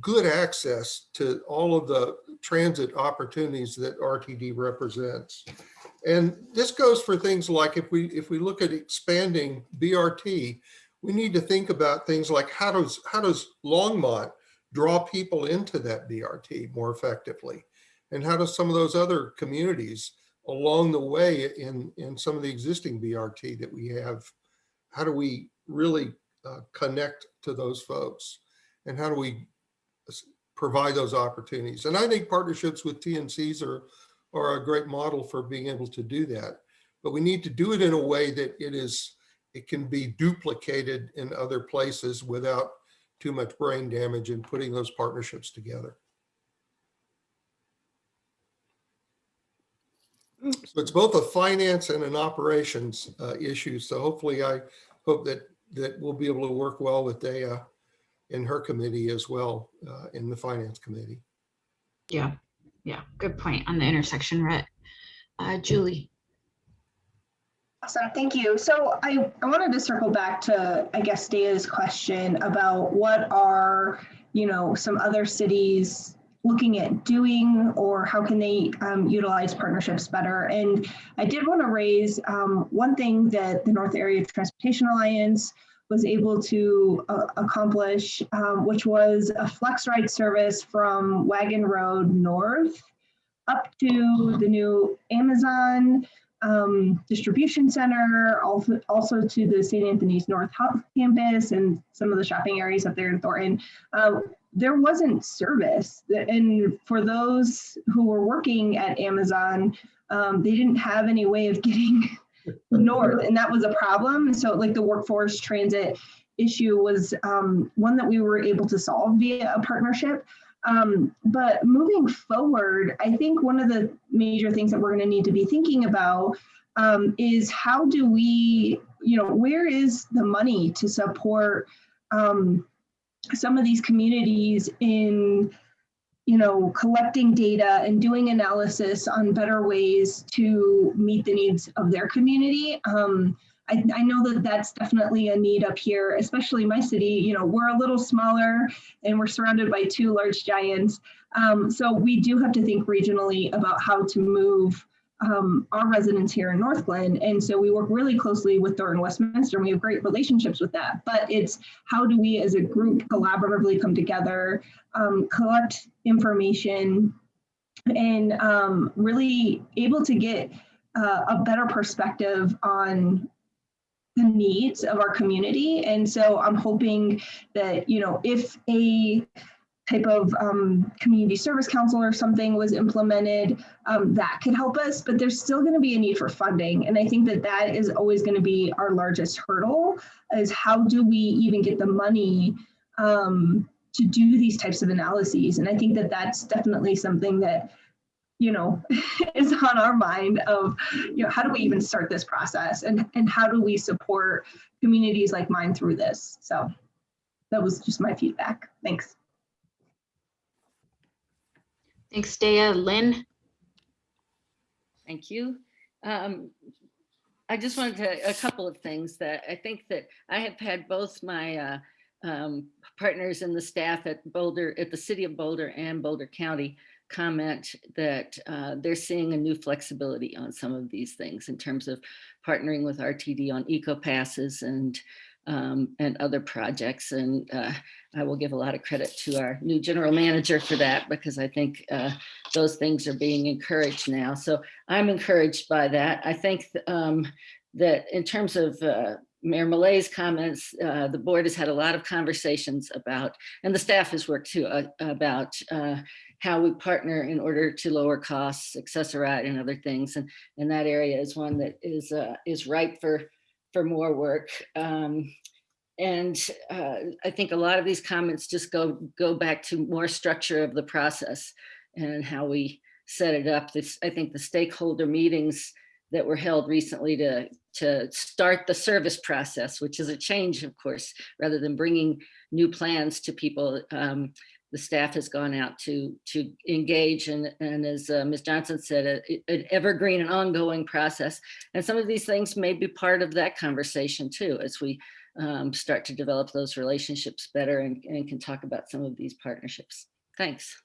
good access to all of the transit opportunities that RTD represents. And this goes for things like if we if we look at expanding BRT, we need to think about things like how does how does Longmont draw people into that BRT more effectively? And how does some of those other communities along the way in, in some of the existing BRT that we have, how do we really uh, connect to those folks? And how do we provide those opportunities? And I think partnerships with TNCs are, are a great model for being able to do that. But we need to do it in a way that it is, it can be duplicated in other places without too much brain damage in putting those partnerships together. So it's both a finance and an operations uh, issue. So hopefully I hope that that we'll be able to work well with Dea in her committee as well uh, in the finance committee. Yeah, yeah, good point on the intersection, Rhett. Uh, Julie. Awesome, thank you. So I, I wanted to circle back to, I guess, Dea's question about what are, you know, some other cities looking at doing or how can they um, utilize partnerships better. And I did want to raise um, one thing that the North Area Transportation Alliance was able to uh, accomplish, um, which was a FlexRide service from Wagon Road North up to the new Amazon um, distribution center, also, also to the St. Anthony's North campus and some of the shopping areas up there in Thornton. Um, there wasn't service. And for those who were working at Amazon, um, they didn't have any way of getting north, and that was a problem. So, like the workforce transit issue was um, one that we were able to solve via a partnership. Um, but moving forward, I think one of the major things that we're going to need to be thinking about um, is how do we, you know, where is the money to support um, some of these communities in, you know, collecting data and doing analysis on better ways to meet the needs of their community. Um, I, I, know that that's definitely a need up here, especially my city. You know, we're a little smaller and we're surrounded by two large giants. Um, so we do have to think regionally about how to move um, our residents here in Northglenn. And so we work really closely with Thornton Westminster and we have great relationships with that. But it's how do we as a group collaboratively come together, um, collect information, and um, really able to get uh, a better perspective on the needs of our community. And so I'm hoping that, you know, if a type of um, community service council or something was implemented, um, that could help us, but there's still gonna be a need for funding. And I think that that is always gonna be our largest hurdle is how do we even get the money um, to do these types of analyses? And I think that that's definitely something that you know, *laughs* is on our mind of, you know, how do we even start this process and, and how do we support communities like mine through this? So that was just my feedback. Thanks. Thanks, Dea. Lynn? Thank you. Um, I just wanted to, a couple of things that I think that I have had both my uh, um, partners in the staff at Boulder, at the city of Boulder and Boulder County comment that uh, they're seeing a new flexibility on some of these things in terms of partnering with RTD on EcoPasses and um, and other projects. And uh, I will give a lot of credit to our new general manager for that because I think uh, those things are being encouraged now. So I'm encouraged by that. I think um, that in terms of uh, Mayor Millet's comments, uh, the board has had a lot of conversations about, and the staff has worked too, uh, about uh, how we partner in order to lower costs, Access-a-Ride and other things. And, and that area is one that is, uh, is ripe for, for more work. Um, and uh, I think a lot of these comments just go, go back to more structure of the process and how we set it up. This, I think the stakeholder meetings that were held recently to, to start the service process, which is a change, of course, rather than bringing new plans to people. Um, the staff has gone out to to engage and, and as uh, Ms. Johnson said, a, an evergreen and ongoing process. And some of these things may be part of that conversation too, as we um, start to develop those relationships better and, and can talk about some of these partnerships. Thanks.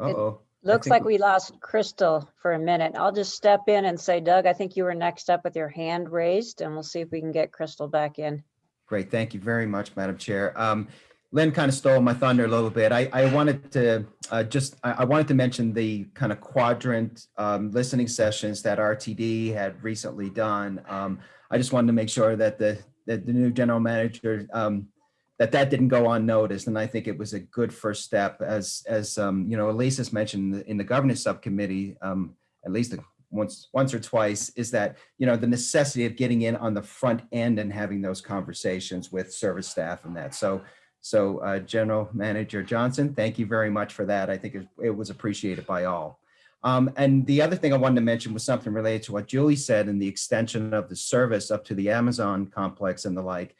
Uh-oh. Looks like we lost Crystal for a minute. I'll just step in and say, Doug, I think you were next up with your hand raised and we'll see if we can get Crystal back in. Great, thank you very much, Madam Chair. Um, Lynn kind of stole my thunder a little bit. I, I wanted to uh, just, I, I wanted to mention the kind of quadrant um, listening sessions that RTD had recently done. Um, I just wanted to make sure that the, that the new general manager um, that that didn't go unnoticed. And I think it was a good first step as, as um, you know, Elise has mentioned in the, in the governance subcommittee, um, at least once, once or twice, is that, you know, the necessity of getting in on the front end and having those conversations with service staff and that. So, so uh, General Manager Johnson, thank you very much for that. I think it, it was appreciated by all. Um, and the other thing I wanted to mention was something related to what Julie said in the extension of the service up to the Amazon complex and the like.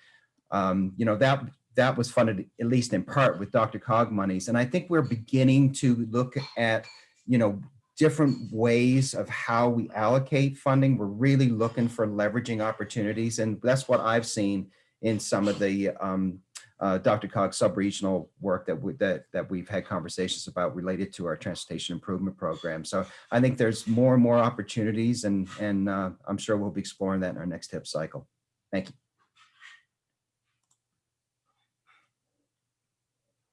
Um, you know, that that was funded at least in part with DRCOG monies. And I think we're beginning to look at, you know, different ways of how we allocate funding. We're really looking for leveraging opportunities. And that's what I've seen in some of the um, uh, DRCOG's sub-regional work that, we, that, that we've had conversations about related to our transportation improvement program. So I think there's more and more opportunities and, and uh, I'm sure we'll be exploring that in our next TIP cycle. Thank you.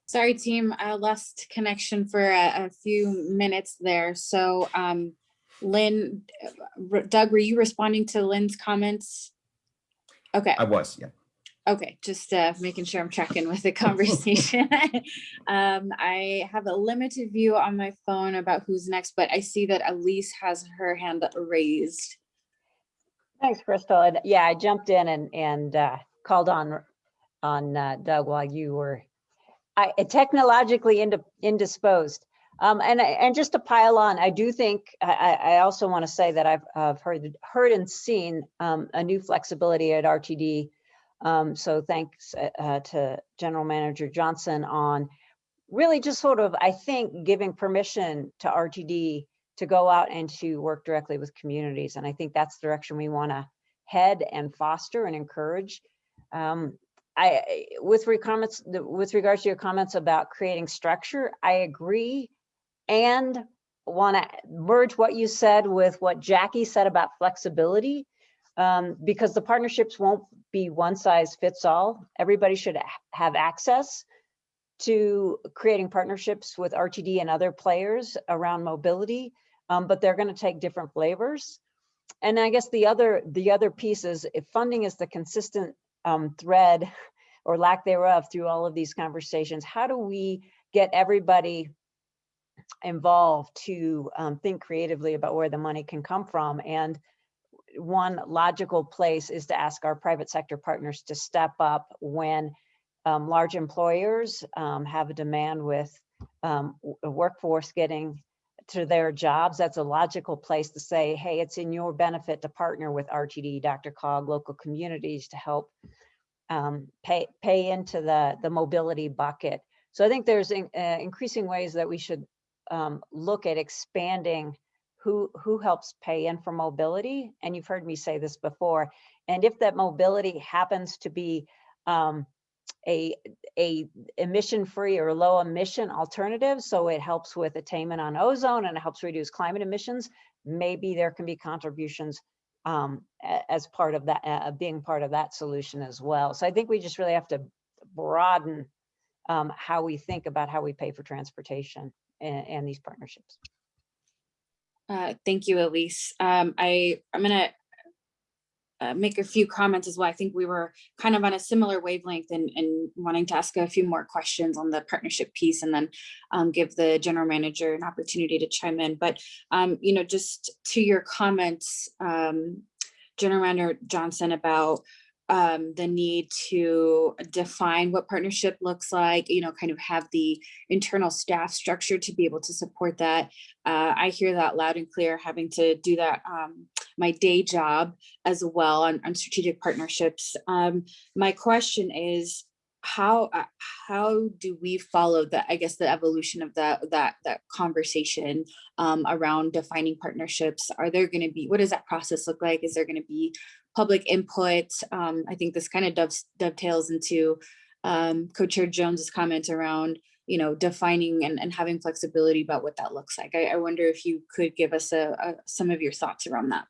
Sorry, team, I lost connection for a, a few minutes there. So um, Lynn, uh, Doug, were you responding to Lynn's comments? Okay. I was, yeah. Okay, just uh, making sure I'm tracking with the *laughs* conversation. *laughs* um, I have a limited view on my phone about who's next, but I see that Elise has her hand raised. Thanks, Crystal. And yeah, I jumped in and, and uh, called on, on uh, Doug while you were I, technologically ind indisposed. Um, and, and just to pile on, I do think, I, I also want to say that I've, I've heard, heard and seen um, a new flexibility at RTD. Um, so thanks uh, to General Manager Johnson on really just sort of, I think, giving permission to RTD to go out and to work directly with communities. And I think that's the direction we want to head and foster and encourage. Um, I, with comments, with regards to your comments about creating structure, I agree and want to merge what you said with what Jackie said about flexibility um, because the partnerships won't be one size fits all. Everybody should have access to creating partnerships with RTD and other players around mobility, um, but they're going to take different flavors. And I guess the other the other piece is if funding is the consistent um, thread or lack thereof through all of these conversations, how do we get everybody involved to um, think creatively about where the money can come from? And one logical place is to ask our private sector partners to step up when um, large employers um, have a demand with um, workforce getting to their jobs. That's a logical place to say, hey, it's in your benefit to partner with RTD, DRCOG, local communities to help um, pay pay into the the mobility bucket. So I think there's in, uh, increasing ways that we should um, look at expanding who who helps pay in for mobility. And you've heard me say this before. And if that mobility happens to be um, a a emission free or low emission alternative, so it helps with attainment on ozone and it helps reduce climate emissions, maybe there can be contributions um, as part of that, uh, being part of that solution as well. So I think we just really have to broaden um, how we think about how we pay for transportation and, and these partnerships. Uh, thank you, Elise. Um, I, I'm gonna uh, make a few comments as well. I think we were kind of on a similar wavelength and, and wanting to ask a few more questions on the partnership piece and then um, give the general manager an opportunity to chime in. But, um, you know, just to your comments, um, General Manager Johnson about um, the need to define what partnership looks like, you know, kind of have the internal staff structure to be able to support that. Uh, I hear that loud and clear, having to do that um, my day job as well on, on strategic partnerships. Um, my question is, how uh, how do we follow that i guess the evolution of that that that conversation um, around defining partnerships are there going to be what does that process look like is there going to be public input um, i think this kind of dove, dovetails into um, co-chair jones's comment around you know defining and, and having flexibility about what that looks like i, I wonder if you could give us a, a, some of your thoughts around that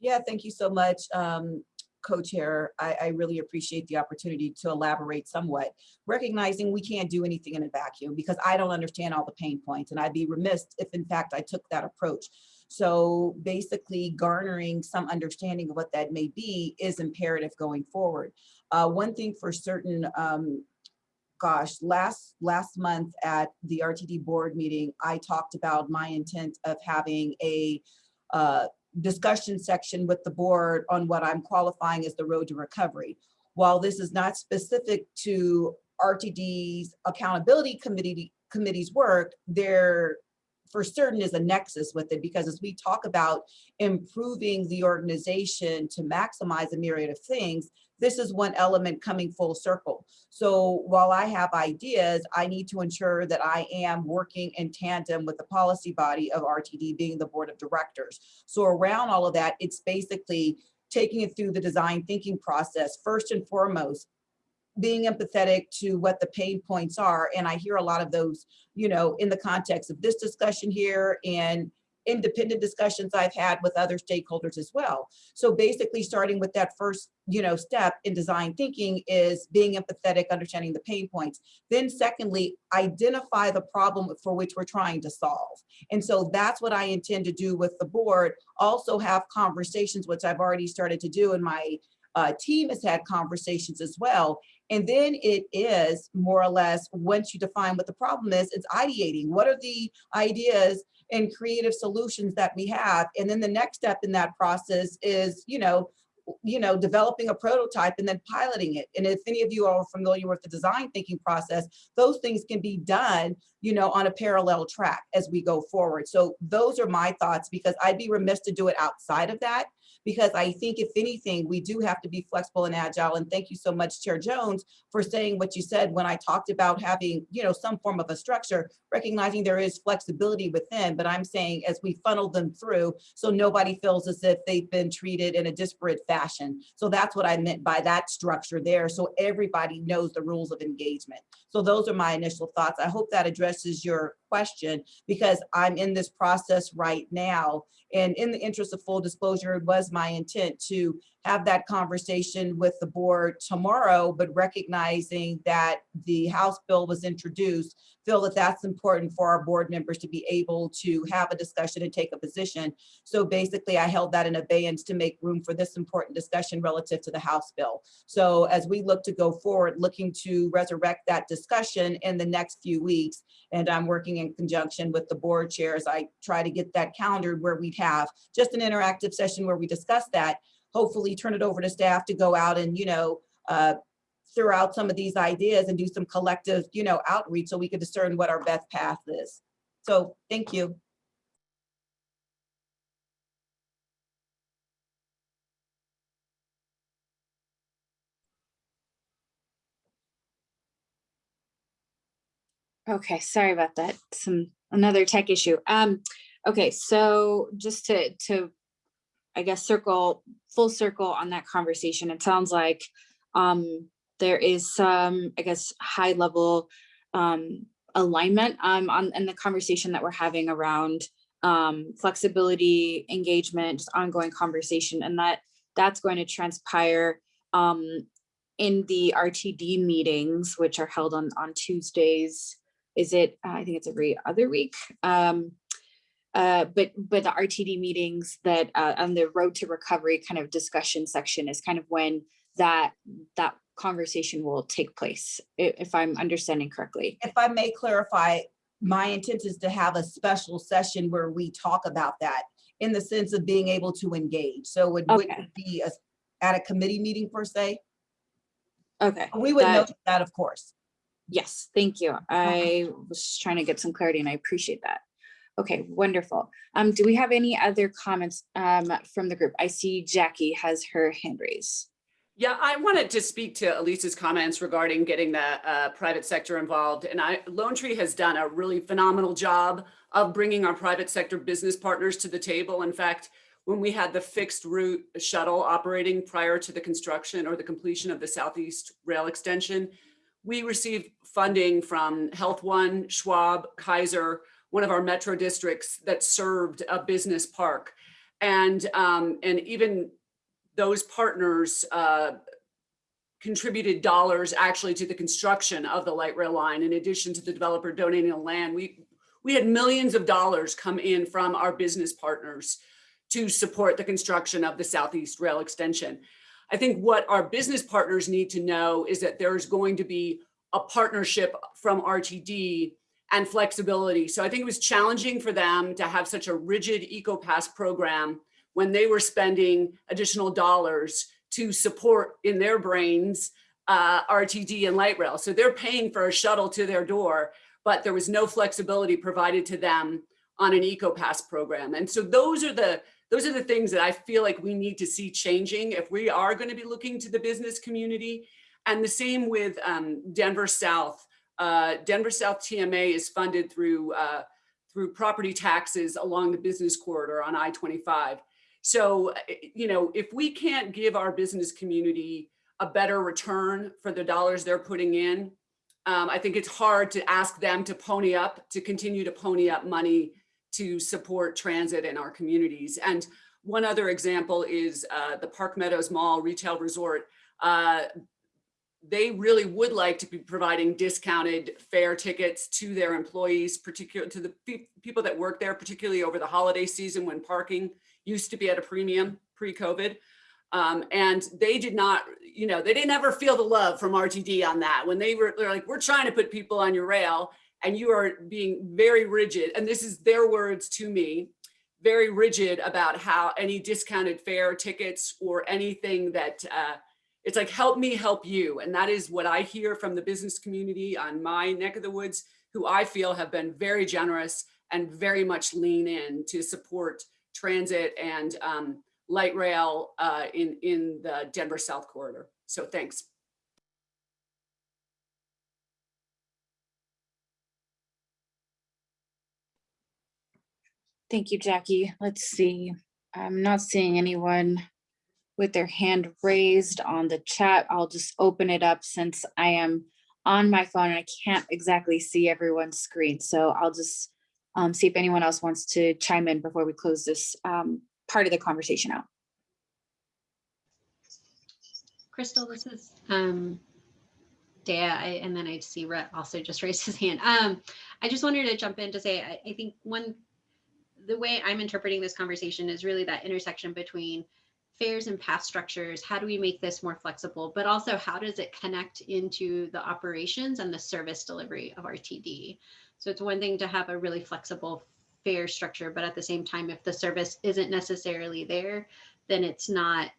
yeah, thank you so much, um, co-chair. I, I, really appreciate the opportunity to elaborate somewhat, recognizing we can't do anything in a vacuum because I don't understand all the pain points and I'd be remiss if in fact I took that approach. So basically garnering some understanding of what that may be is imperative going forward. Uh, one thing for certain, um, gosh, last last month at the RTD board meeting, I talked about my intent of having a uh, discussion section with the board on what I'm qualifying as the road to recovery. While this is not specific to RTD's accountability committee committee's work, there for certain is a nexus with it because as we talk about improving the organization to maximize a myriad of things, this is one element coming full circle. So while I have ideas, I need to ensure that I am working in tandem with the policy body of RTD being the board of directors. So around all of that, it's basically taking it through the design thinking process. First and foremost, being empathetic to what the pain points are. And I hear a lot of those, you know, in the context of this discussion here and independent discussions I've had with other stakeholders as well. So basically starting with that first, you know, step in design thinking is being empathetic, understanding the pain points. Then secondly, identify the problem for which we're trying to solve. And so that's what I intend to do with the board. Also have conversations, which I've already started to do and my uh, team has had conversations as well. And then it is more or less, once you define what the problem is, it's ideating. What are the ideas and creative solutions that we have? And then the next step in that process is, you know, you know, developing a prototype and then piloting it. And if any of you are familiar with the design thinking process, those things can be done, you know, on a parallel track as we go forward. So those are my thoughts because I'd be remiss to do it outside of that because I think if anything, we do have to be flexible and agile. And thank you so much, Chair Jones, for saying what you said when I talked about having, you know, some form of a structure, recognizing there is flexibility within, but I'm saying as we funnel them through, so nobody feels as if they've been treated in a disparate fashion. So that's what I meant by that structure there. So everybody knows the rules of engagement. So those are my initial thoughts. I hope that addresses your question because I'm in this process right now. And in the interest of full disclosure, it was my intent to have that conversation with the board tomorrow, but recognizing that the House bill was introduced, feel that that's important for our board members to be able to have a discussion and take a position. So basically I held that in abeyance to make room for this important discussion relative to the House bill. So as we look to go forward, looking to resurrect that discussion in the next few weeks, and I'm working in conjunction with the board chairs, I try to get that calendared where we'd have just an interactive session where we discuss that, hopefully turn it over to staff to go out and, you know, uh, throw out some of these ideas and do some collective, you know, outreach so we can discern what our best path is. So thank you. Okay, sorry about that. Some, another tech issue. Um, okay, so just to, to, I guess, circle, full circle on that conversation, it sounds like um, there is some, I guess, high level um, alignment um, on, in the conversation that we're having around um, flexibility, engagement, just ongoing conversation, and that that's going to transpire um, in the RTD meetings, which are held on, on Tuesdays. Is it, I think it's every other week. Um, uh, but but the RTD meetings that uh, on the road to recovery kind of discussion section is kind of when that that conversation will take place, if I'm understanding correctly. If I may clarify, my intent is to have a special session where we talk about that in the sense of being able to engage. So it wouldn't Okay. be a- at a committee meeting per se. Okay. We would that- note that, of course. Yes, thank you. I was trying to get some clarity and I appreciate that. Okay, wonderful. Um, do we have any other comments um, from the group? I see Jackie has her hand raised. Yeah, I wanted to speak to Elise's comments regarding getting the uh, private sector involved. And I, Lone Tree has done a really phenomenal job of bringing our private sector business partners to the table. In fact, when we had the fixed route shuttle operating prior to the construction or the completion of the Southeast Rail Extension, we received funding from Health One, Schwab, Kaiser, one of our metro districts that served a business park. And, um, and even those partners uh, contributed dollars actually to the construction of the light rail line in addition to the developer donating the land. We, we had millions of dollars come in from our business partners to support the construction of the Southeast Rail Extension. I think what our business partners need to know is that there's going to be a partnership from RTD and flexibility. So I think it was challenging for them to have such a rigid EcoPass program when they were spending additional dollars to support in their brains uh, RTD and light rail. So they're paying for a shuttle to their door, but there was no flexibility provided to them on an EcoPass program. And so those are the those are the things that I feel like we need to see changing if we are going to be looking to the business community. And the same with um, Denver South. Uh, Denver South TMA is funded through uh, through property taxes along the business corridor on I-25. So, uh, you know, if we can't give our business community a better return for the dollars they're putting in. Um, I think it's hard to ask them to pony up, to continue to pony up money to support transit in our communities. And one other example is uh, the Park Meadows Mall Retail Resort. Uh, they really would like to be providing discounted fare tickets to their employees, particularly to the pe- people that work there, particularly over the holiday season when parking used to be at a premium pre-COVID. Um, and they did not, you know, they didn't ever feel the love from RTD on that. When they were they're like, we're trying to put people on your rail and you are being very rigid. And this is their words to me, very rigid about how any discounted fare tickets or anything that uh, it's like, help me help you. And that is what I hear from the business community on my neck of the woods, who I feel have been very generous and very much lean in to support transit and um, light rail uh, in, in the Denver South Corridor. So thanks. Thank you, Jackie. Let's see. I'm not seeing anyone with their hand raised on the chat. I'll just open it up since I am on my phone and I can't exactly see everyone's screen. So I'll just um, see if anyone else wants to chime in before we close this um, part of the conversation out. Crystal, this is um, Dea, I, and then I see Rhett also just *laughs* raised his hand. Um, I just wanted to jump in to say, I, I think one, the way I'm interpreting this conversation is really that intersection between fares and pass structures. How do we make this more flexible? But also, how does it connect into the operations and the service delivery of RTD? So it's one thing to have a really flexible fare structure, but at the same time, if the service isn't necessarily there, then it's not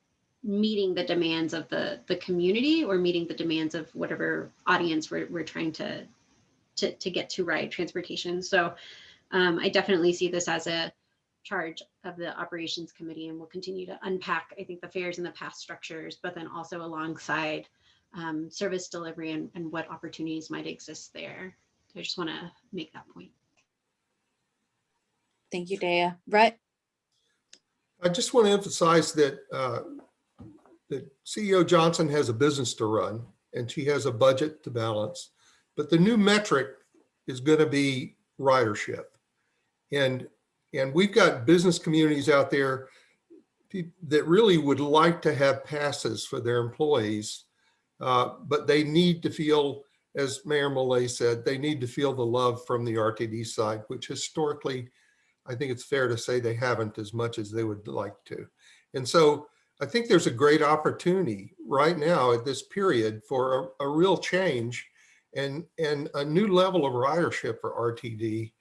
meeting the demands of the the community or meeting the demands of whatever audience we're, we're trying to, to to get to ride transportation. So um, i definitely see this as a charge of the operations committee and we'll continue to unpack i think the fares and the past structures but then also alongside um, service delivery and, and what opportunities might exist there so i just want to make that point Thank you, Dea. Rhett? I just want to emphasize that, uh, that CEO Johnson has a business to run and she has a budget to balance. But the new metric is going to be ridership. And, and we've got business communities out there that really would like to have passes for their employees. uh, But they need to feel, as Mayor Millet said, they need to feel the love from the RTD side, which historically I think it's fair to say they haven't as much as they would like to. And so I think there's a great opportunity right now at this period for a, a real change and, and a new level of ridership for RTD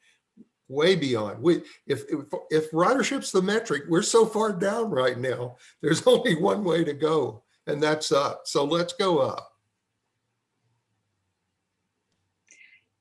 way beyond. We, if, if, if ridership's the metric, we're so far down right now. There's *laughs* only one way to go and that's up. So let's go up.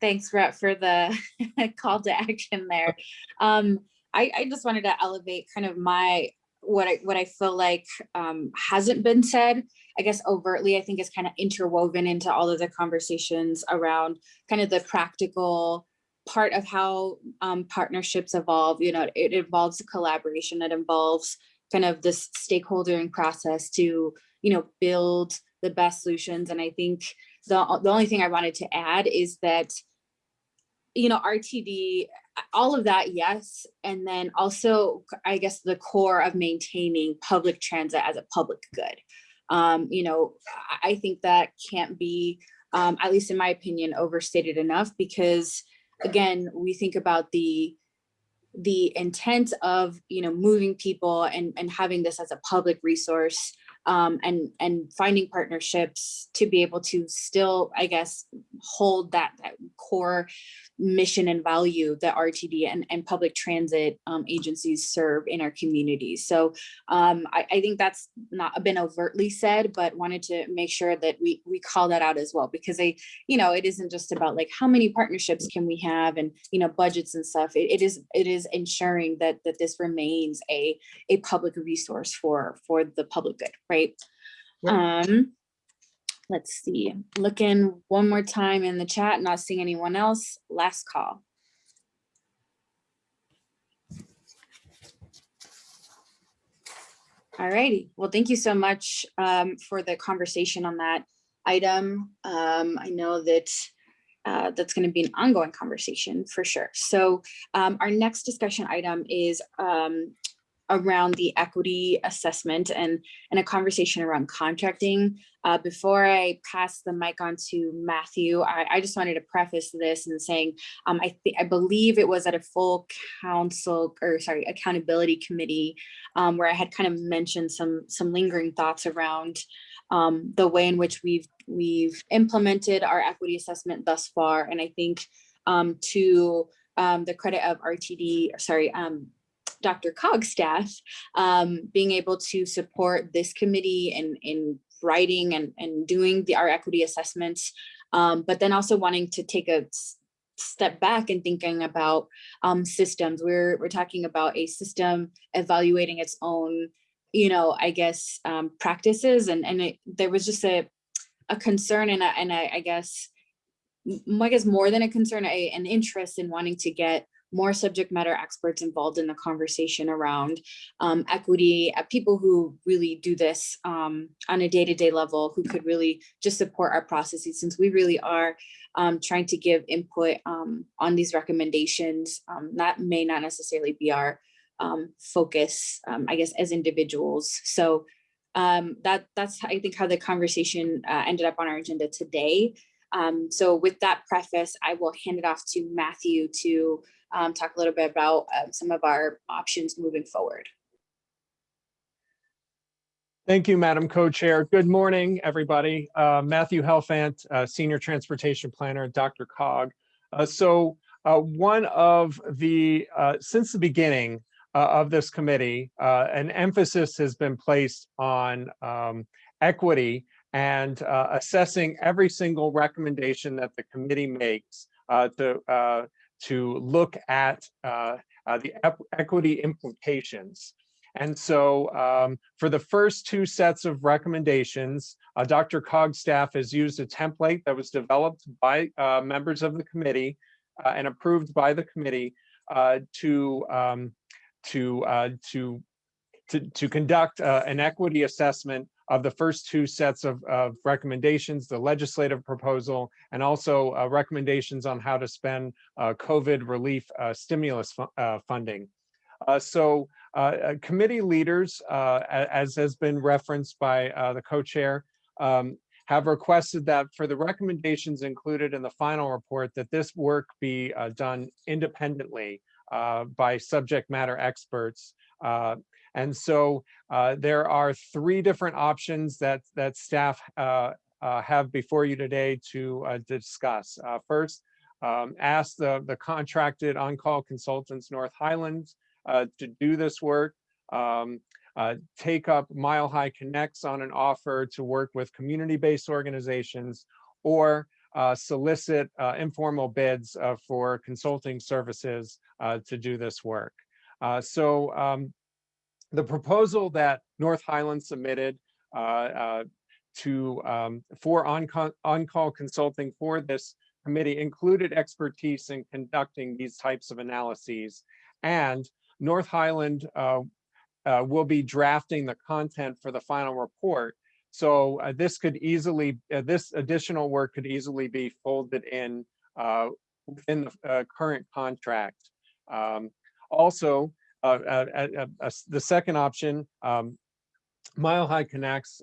Thanks, Rhett, for the *laughs* call to action there. Um, I, I just wanted to elevate kind of my what I what I feel like um, hasn't been said. I guess overtly, I think is kind of interwoven into all of the conversations around kind of the practical part of how um, partnerships evolve. You know, it involves collaboration. It involves kind of this stakeholdering process to you know build the best solutions. And I think the the only thing I wanted to add is that you know, RTD, all of that, yes. And then also, I guess, the core of maintaining public transit as a public good. Um, you know, I think that can't be, um, at least in my opinion, overstated enough because, again, we think about the the intent of you know moving people and and having this as a public resource um, and and finding partnerships to be able to still, I guess, hold that, that core mission and value that RTD and, and public transit um, agencies serve in our communities. So um, I, I think that's not been overtly said, but wanted to make sure that we we call that out as well because I, you know, it isn't just about like how many partnerships can we have and you know budgets and stuff. It, it is it is ensuring that that this remains a a public resource for for the public good, right? Um, let's see, looking one more time in the chat, not seeing anyone else. Last call. All righty. Well, thank you so much um, for the conversation on that item. Um, I know that uh, that's going to be an ongoing conversation for sure. So um, our next discussion item is um, around the equity assessment and, and a conversation around contracting. Uh, before I pass the mic on to Matthew, I, I just wanted to preface this and saying, um, I I believe it was at a full council or sorry, accountability committee um, where I had kind of mentioned some some lingering thoughts around um, the way in which we've we've implemented our equity assessment thus far. And I think um, to um, the credit of RTD, sorry, um, DRCOG's staff, um, being able to support this committee in, in writing and, and doing the our equity assessments, um, but then also wanting to take a step back and thinking about um, systems. We're, we're talking about a system evaluating its own, you know, I guess, um, practices. And, and it, there was just a, a concern and, a, and a, I guess, I guess more than a concern, a, an interest in wanting to get more subject matter experts involved in the conversation around um, equity, uh, people who really do this um, on a day-to-day level, who could really just support our processes, since we really are um, trying to give input um, on these recommendations. Um, that may not necessarily be our um, focus, I guess, as individuals. So that that's I think how the conversation uh, ended up on our agenda today. So with that preface, I will hand it off to Matthew to um, talk a little bit about uh, some of our options moving forward. Thank you, Madam Co-Chair. Good morning, everybody. Uh, Matthew Helfant, uh, Senior Transportation Planner DRCOG. Uh, so uh, one of the, uh, since the beginning uh, of this committee, an emphasis has been placed on um, equity and assessing every single recommendation that the committee makes to, to look at the equity implications. And so um, for the first two sets of recommendations, uh, DRCOG's staff has used a template that was developed by uh, members of the committee uh, and approved by the committee uh, to, um, to, uh, to, to, to, conduct uh, an equity assessment of the first two sets of, of recommendations, the legislative proposal, and also recommendations on how to spend COVID relief stimulus fu funding. so uh, committee leaders, uh, as has been referenced by uh, the co-chair, um, have requested that for the recommendations included in the final report that this work be uh, done independently uh, by subject matter experts. Uh, and so there are three different options that, that staff have before you today to discuss. first, um, ask the, the contracted on-call consultants North Highlands uh, to do this work. Um, uh, take up Mile High Connects on an offer to work with community-based organizations or uh, solicit uh, informal bids uh, for consulting services uh, to do this work. so um, the proposal that North Highland submitted to um, for on-call on consulting for this committee included expertise in conducting these types of analyses and North Highland uh, uh, will be drafting the content for the final report. So uh, this could easily, uh, this additional work could easily be folded in uh, within the uh, current contract. Um, also, the second option, um, Mile High Connects,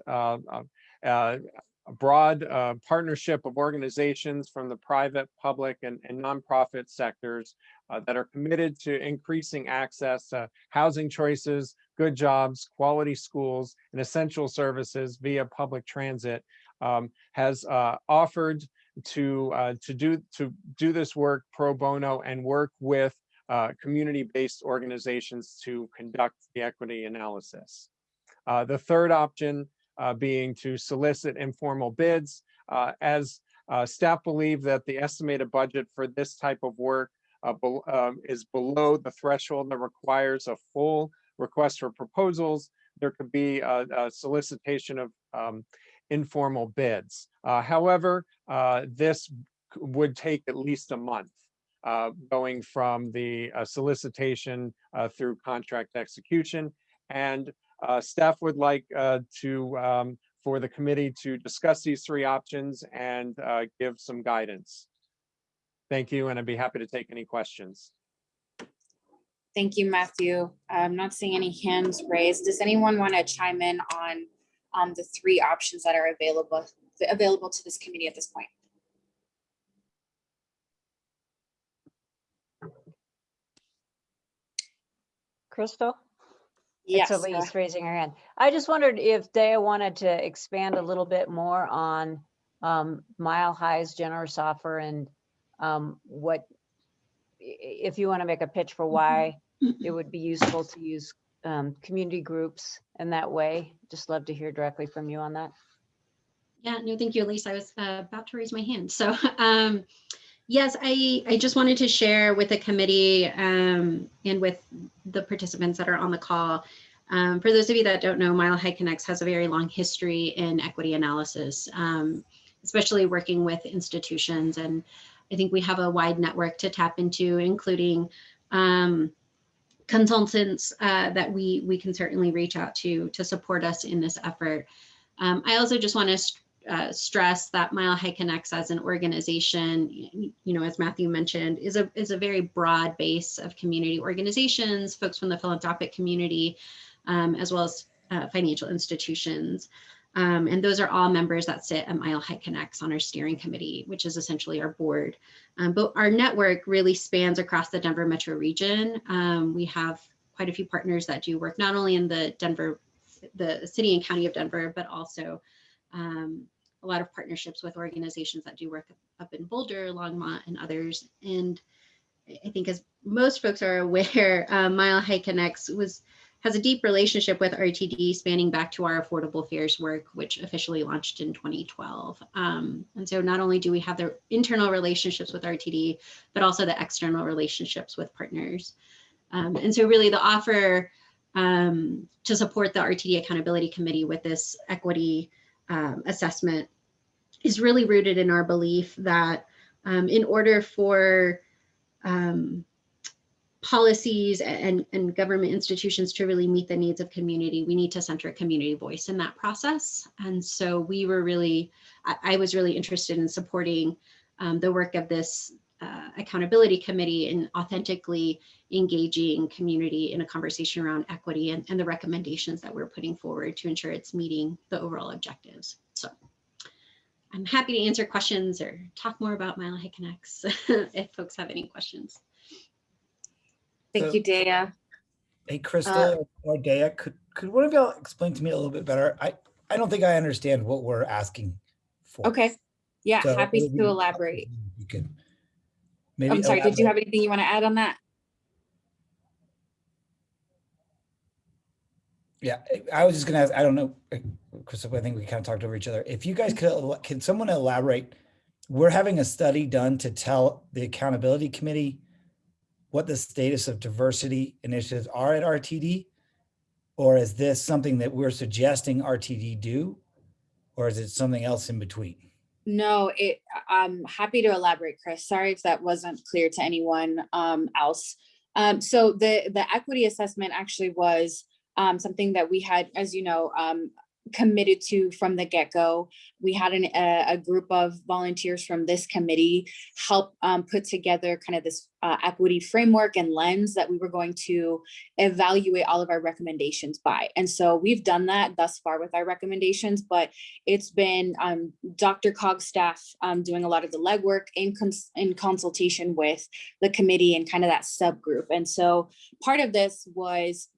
a broad uh, partnership of organizations from the private, public, and, and nonprofit sectors uh, that are committed to increasing access to housing choices, good jobs, quality schools, and essential services via public transit um, has uh, offered to uh, to do to do this work pro bono and work with uh, community-based organizations to conduct the equity analysis. Uh, the third option uh, being to solicit informal bids. Uh, as uh, staff believe that the estimated budget for this type of work be um, is below the threshold that requires a full request for proposals, there could be a, a solicitation of um, informal bids. However, this would take at least a month uh, going from the solicitation through contract execution. And uh, staff would like uh, to, um, for the committee to discuss these three options and uh, give some guidance. Thank you, and I'd be happy to take any questions. Thank you, Matthew. I'm not seeing any hands raised. Does anyone want to chime in on um, the three options that are available, available to this committee at this point? Crystal? Yes. It's Elise raising her hand. I just wondered if Daya wanted to expand a little bit more on um, Mile High's generous offer and um, what, i- i- if you want to make a pitch for why it would be useful to use um, community groups in that way. Just love to hear directly from you on that. Yeah, no, thank you, Elise. I was uh, about to raise my hand. So, *laughs* um, yes, I, I just wanted to share with the committee um, and with the participants that are on the call. Um, for those of you that don't know, Mile High Connects has a very long history in equity analysis, um, especially working with institutions. And I think we have a wide network to tap into, including um, consultants uh, that we, we can certainly reach out to to support us in this effort. Um, I also just want to uh, stress that Mile High Connects as an organization, you know, as Matthew mentioned, is a is a very broad base of community organizations, folks from the philanthropic community, um, as well as uh, financial institutions. Um, and those are all members that sit at Mile High Connects on our steering committee, which is essentially our board. Um, but our network really spans across the Denver metro region. Um, we have quite a few partners that do work not only in the Denver, the city and county of Denver, but also um, a lot of partnerships with organizations that do work up in Boulder, Longmont, and others. And I- think as most folks are aware, *laughs* uh, Mile High Connects was has a deep relationship with RTD spanning back to our affordable fares work, which officially launched in 2012. Um, and so not only do we have the internal relationships with RTD, but also the external relationships with partners. Um, and so really the offer um, to support the RTD Accountability Committee with this equity um, assessment is really rooted in our belief that um, in order for um, policies and, and government institutions to really meet the needs of community, we need to center community voice in that process. And so we were really, I, I was really interested in supporting um, the work of this uh, accountability committee in authentically engaging community in a conversation around equity and, and the recommendations that we're putting forward to ensure it's meeting the overall objectives. So I'm happy to answer questions or talk more about Mile High Connects *laughs* if folks have any questions. Thank So- you, Daya. Hey, Crystal uh, or Daya, could, could one of y'all explain to me a little bit better? I, I don't think I understand what we're asking for. Okay. Yeah, So happy to elaborate. You could. maybe I'm sorry, did you have anything you want to add on that? Yeah, I- I was just gonna ask, I don't know, Crystal, I think we kind of talked over each other. If you guys could, can someone elaborate? We're having a study done to tell the accountability committee what the status of diversity initiatives are at RTD? Or is this something that we're suggesting RTD do? Or is it something else in between? No, it, I'm happy to elaborate, Chris. Sorry if that wasn't clear to anyone um, else. Um, so the, the equity assessment actually was um, something that we had, as you know, um, committed to from the get-go. We had an, a, a group of volunteers from this committee help um, put together kind of this uh, equity framework and lens that we were going to evaluate all of our recommendations by. And so we've done that thus far with our recommendations, but it's been um, DRCOG staff um, doing a lot of the legwork in, cons- in consultation with the committee and kind of that subgroup. And so part of this was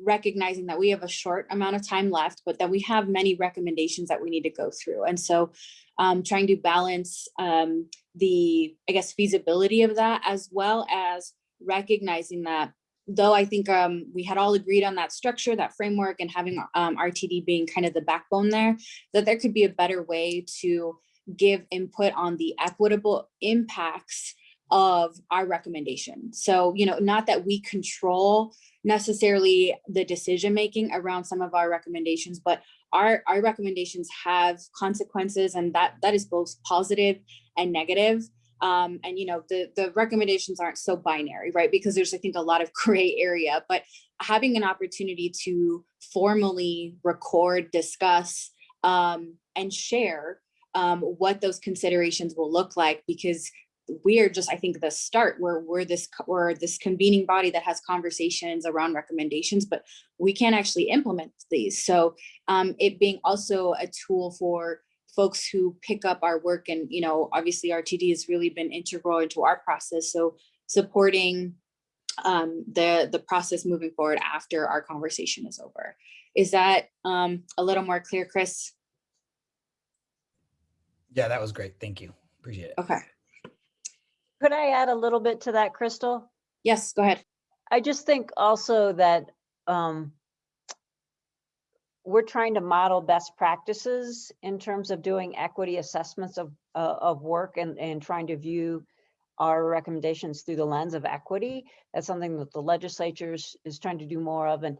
recognizing that we have a short amount of time left, but that we have many recommendations that we need to go through. And so um, trying to balance um, the, I guess, feasibility of that as well as recognizing that though I think um, we had all agreed on that structure, that framework and having um, RTD being kind of the backbone there, that there could be a better way to give input on the equitable impacts of our recommendation. So, you know, not that we control necessarily the decision making around some of our recommendations, but our, our recommendations have consequences and that that is both positive and negative. Um, and you know, the the recommendations aren't so binary, right? Because there's I think a lot of *laughs* gray area, but having an opportunity to formally record, discuss, um, and share um, what those considerations will look like because we are just, I think, the start where we're this, we're this convening body that has conversations around recommendations, but we can't actually implement these. So um, it being also a tool for folks who pick up our work and, you know, obviously RTD has really been integral into our process. So supporting um, the, the process moving forward after our conversation is over. Is that um, a little more clear, Chris? Yeah, that was great. Thank you. Appreciate it. Okay. Could I add a little bit to that, Crystal? Yes, go ahead. I just think also that um, we're trying to model best practices in terms of doing equity assessments of, uh, of work and, and trying to view our recommendations through the lens of equity. That's something that the legislature is is trying to do more of. And,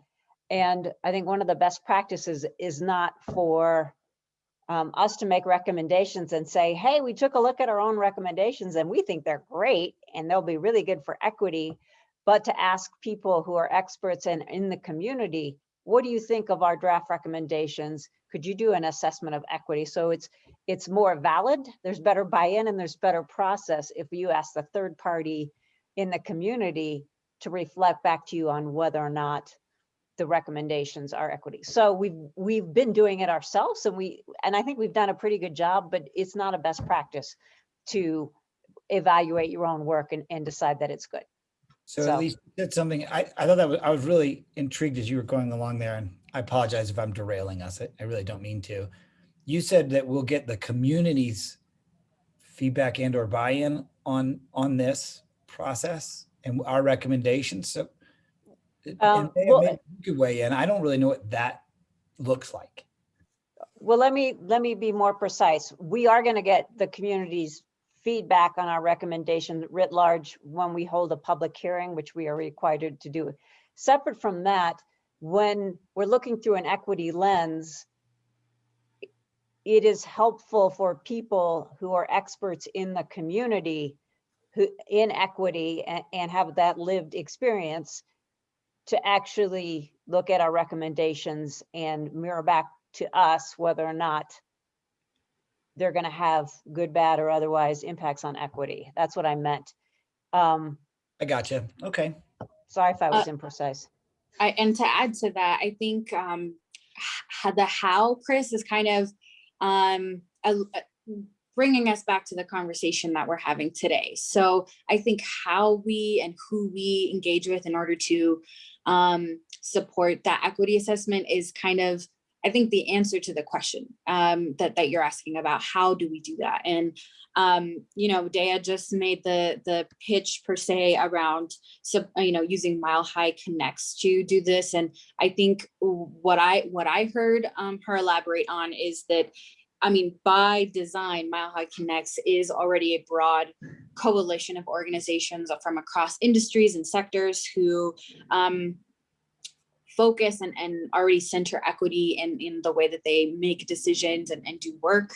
and I think one of the best practices is not for um, us to make recommendations and say, hey, we took a look at our own recommendations and we think they're great and they'll be really good for equity but to ask people who are experts and in the community, what do you think of our draft recommendations? Could you do an assessment of equity? So it's it's more valid, there's better buy-in and there's better process if you ask the third party in the community to reflect back to you on whether or not the recommendations are equity. So we've we've been doing it ourselves and we and I think we've done a pretty good job, but it's not a best practice to evaluate your own work and, and decide that it's good. So So- at least that's something, I, I thought that was, I was really intrigued as you were going along there and I apologize if I'm derailing us. I, I really don't mean to. You said that we'll get the community's feedback and or buy-in on, on this process and our recommendations. So Um, may- well, you could weigh in. I don't really know what that looks like. Well, let me, let me be more precise. We are going to get the community's feedback on our recommendation writ large when we hold a public hearing, which we are required to do. Separate from that, when we're looking through an equity lens, it is helpful for people who are experts in the community who, in equity and, and have that lived experience to actually look at our recommendations and mirror back to us whether or not they're going to have good, bad, or otherwise impacts on equity. That's what I meant. Um, I got you. Okay. sorry if I was Uh, imprecise. I, and to add to that, I think um, the how, Chris, is kind of um, a- a- bringing us back to the conversation that we're having today. So I think how we and who we engage with in order to um, support that equity assessment is kind of, I think, the answer to the question um, that that you're asking about. How do we do that? And um, you know, Dea just made the the pitch per se around you know using mile high connects to do this and i think what i what i heard um, her elaborate on is that i mean by design mile high connects is already a broad coalition of organizations from across industries and sectors who um, focus and, and already center equity in, in the way that they make decisions and, and do work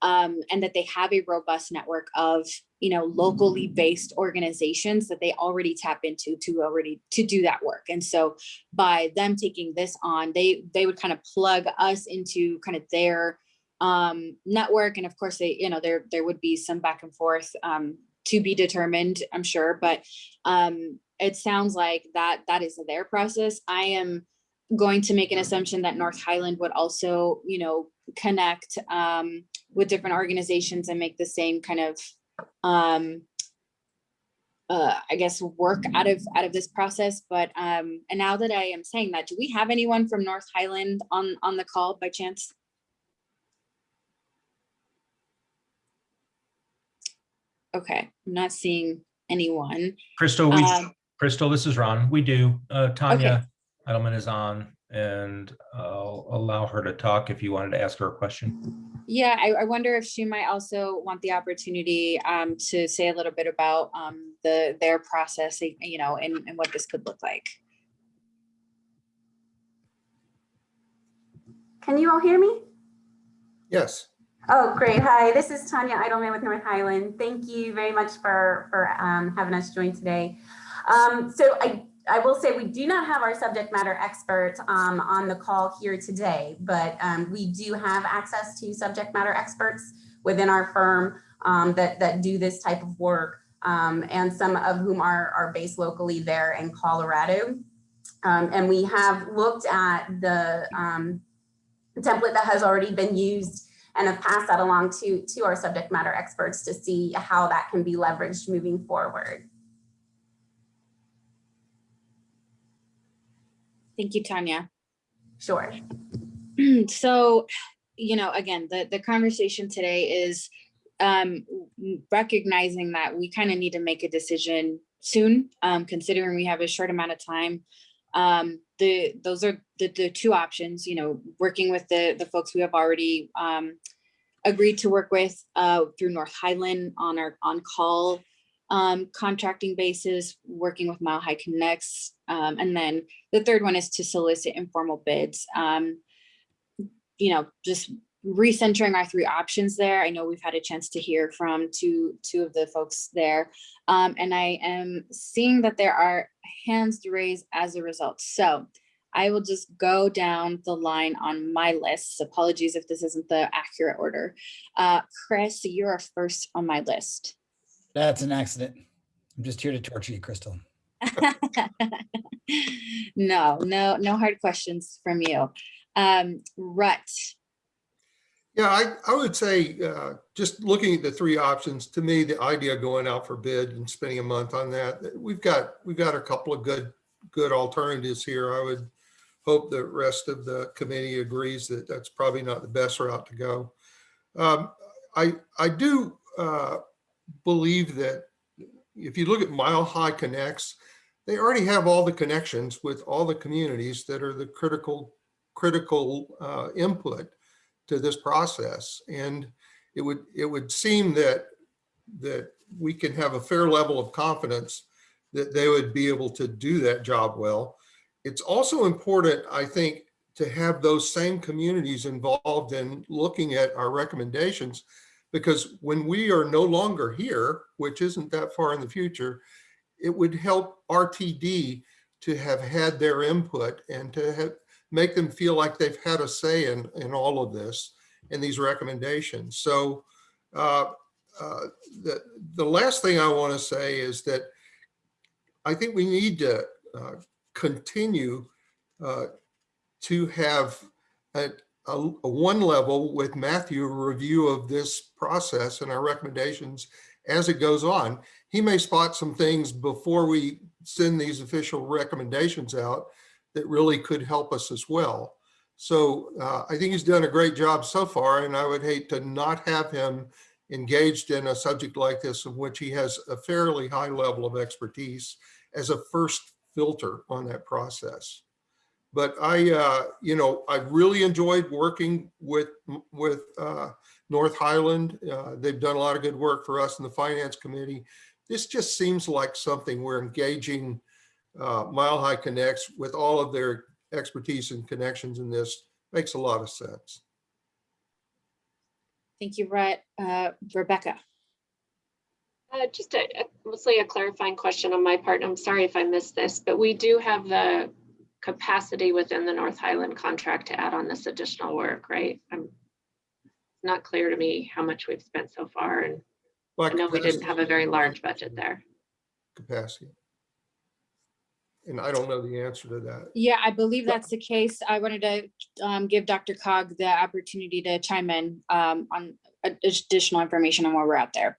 um, and that they have a robust network of you know locally based organizations that they already tap into to already to do that work. And so by them taking this on they they would kind of plug us into kind of their um, network and of course they you know there there would be some back and forth um, to be determined i'm sure but um, it sounds like that that is their process. I am going to make an assumption that north highland would also you know connect um, with different organizations and make the same kind of um uh i guess work out of out of this process but um and now that i am saying that do we have anyone from north highland on on the call by chance okay i'm not seeing anyone Crystal, we, Um, Crystal, this is Ron. We do. Uh, Tanya Edelman is on and I'll allow her to talk if you wanted to ask her a question. Yeah, I, I wonder if she might also want the opportunity um, to say a little bit about um, the their process, you know, and, and what this could look like. Can you all hear me? Yes. Oh, great. Hi, this is Tanya Idleman with North Highland. Thank you very much for, for um, having us join today. Um, so I, I will say we do not have our subject matter expert um, on the call here today, but um, we do have access to subject matter experts within our firm um, that, that do this type of work um, and some of whom are, are based locally there in Colorado. And we have looked at the template that has already been used and have passed that along to, to our subject matter experts to see how that can be leveraged moving forward. Thank you, Tanya. Sure. *clears throat* so, you know, again, the, the conversation today is um, recognizing that we kind of need to make a decision soon, um, considering we have a short amount of time. Um, the those are the, the two options, you know, working with the, the folks we have already um, agreed to work with uh, through North Highland on our on-call um, contracting basis, working with Mile High Connects. Um, and then the third one is to solicit informal bids. Um, you know, just recentering our three options there. I know we've had a chance to hear from two, two of the folks there. Um, and I am seeing that there are hands raised as a result. So I will just go down the line on my list. Apologies if this isn't the accurate order. Uh, Chris, you're first on my list. That's an accident. I'm just here to torture you, Crystal. *laughs* no, no, no hard questions from you. Um, Rhett. Yeah, I, I would say, uh, just looking at the three options, to me, the idea of going out for bid and spending a month on that, we've got, we've got a couple of good, good alternatives here. I would hope the rest of the committee agrees that that's probably not the best route to go. Um, I, I do, uh, believe that if you look at Mile High Connects, they already have all the connections with all the communities that are the critical, critical uh, input to this process. And it would, it would seem that, that we can have a fair level of confidence that they would be able to do that job well. It's also important, I think, to have those same communities involved in looking at our recommendations because when we are no longer here, which isn't that far in the future, it would help RTD to have had their input and to have, make them feel like they've had a say in, in all of this and these recommendations. So uh, uh, the, the last thing I want to say is that I think we need to uh, continue uh, to have a, a, a one level with Matthew, review of this process and our recommendations as it goes on. He may spot some things before we send these official recommendations out that really could help us as well. So uh, I think he's done a great job so far, and I would hate to not have him engaged in a subject like this in which he has a fairly high level of expertise as a first filter on that process. But I, uh, you know, I really enjoyed working with with uh, North Highland. Uh, they've done a lot of good work for us in the Finance Committee. This just seems like something we're engaging uh, Mile High Connects with all of their expertise and connections in this. Makes a lot of sense. Thank you, Rhett. Uh, Rebecca. Uh, just a, a, mostly a clarifying question on my part. I'm sorry if I missed this, but we do have the capacity within the North Highland contract to add on this additional work, right? I'm not clear to me how much we've spent so far. And I know we didn't have a very large budget there. Capacity. And I don't know the answer to that. Yeah, I believe that's the case. I wanted to um, give DRCOG the opportunity to chime in um, on additional information on where we're at there.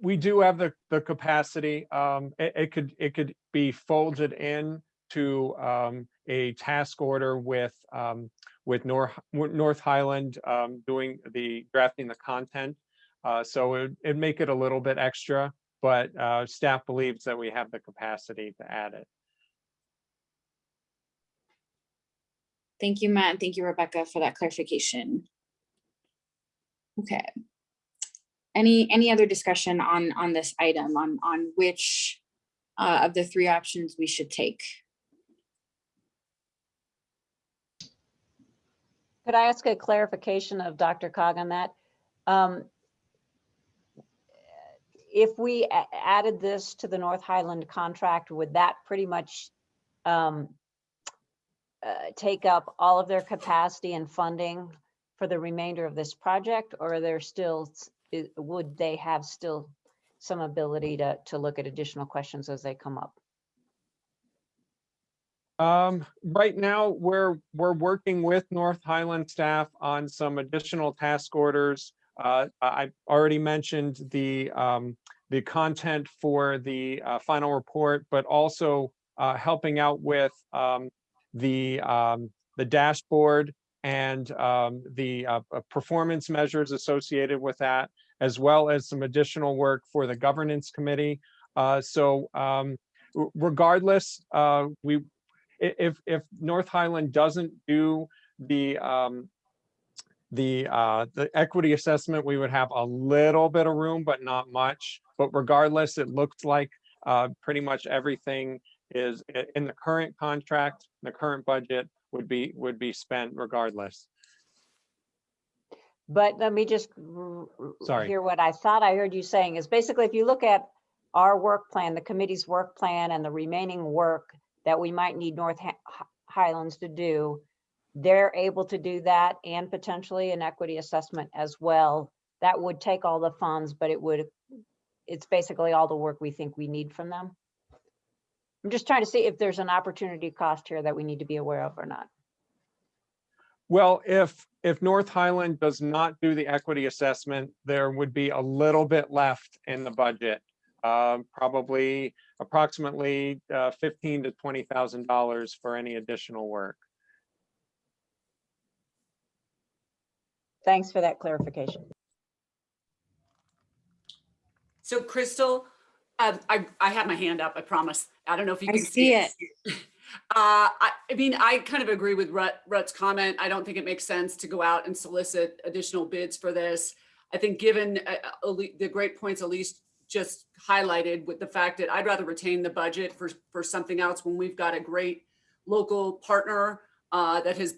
We do have the, the capacity. Um, it, it could it could be folded in to um, a task order with um, with North North Highland um, doing the drafting the content. Uh, so it, it'd make it a little bit extra, but uh, staff believes that we have the capacity to add it. Thank you, Matt, and thank you, Rebecca, for that clarification. Okay. Any any other discussion on on this item on on which uh, of the three options we should take? Could I ask a clarification of DRCOG on that? Um, If we added this to the North Highland contract, would that pretty much um, uh, take up all of their capacity and funding for the remainder of this project? Or are there still, would they have still some ability to, to look at additional questions as they come up? Um, right now, we're, we're working with North Highland staff on some additional task orders. Uh, I already mentioned the, um, the content for the, uh, final report, but also, uh, helping out with, um, the, um, the dashboard and, um, the, uh, uh, performance measures associated with that, as well as some additional work for the governance committee. Uh, so, um, regardless, we, if, if North Highland doesn't do the, um, the, uh, the equity assessment, we would have a little bit of room, but not much. But regardless, it looks like, uh, pretty much everything is in the current contract, the current budget would be, would be spent regardless. But let me just Sorry. hear what I thought I heard you saying is basically if you look at our work plan, the committee's work plan and the remaining work that we might need North Hi- Hi- Highlands to do, they're able to do that and potentially an equity assessment as well. That would take all the funds, but it would, it's basically all the work we think we need from them. I'm just trying to see if there's an opportunity cost here that we need to be aware of or not. Well, if, if North Highland does not do the equity assessment, there would be a little bit left in the budget. um, Probably approximately uh, fifteen to twenty thousand dollars for any additional work. Thanks for that clarification. So Crystal, um, I, I have my hand up, I promise. I don't know if you I can see it. *laughs* Uh, I, I mean, I kind of agree with Rhett, Rhett's comment. I don't think it makes sense to go out and solicit additional bids for this. I think given uh, uh, the great points Elise just highlighted with the fact that I'd rather retain the budget for, for something else when we've got a great local partner uh, that has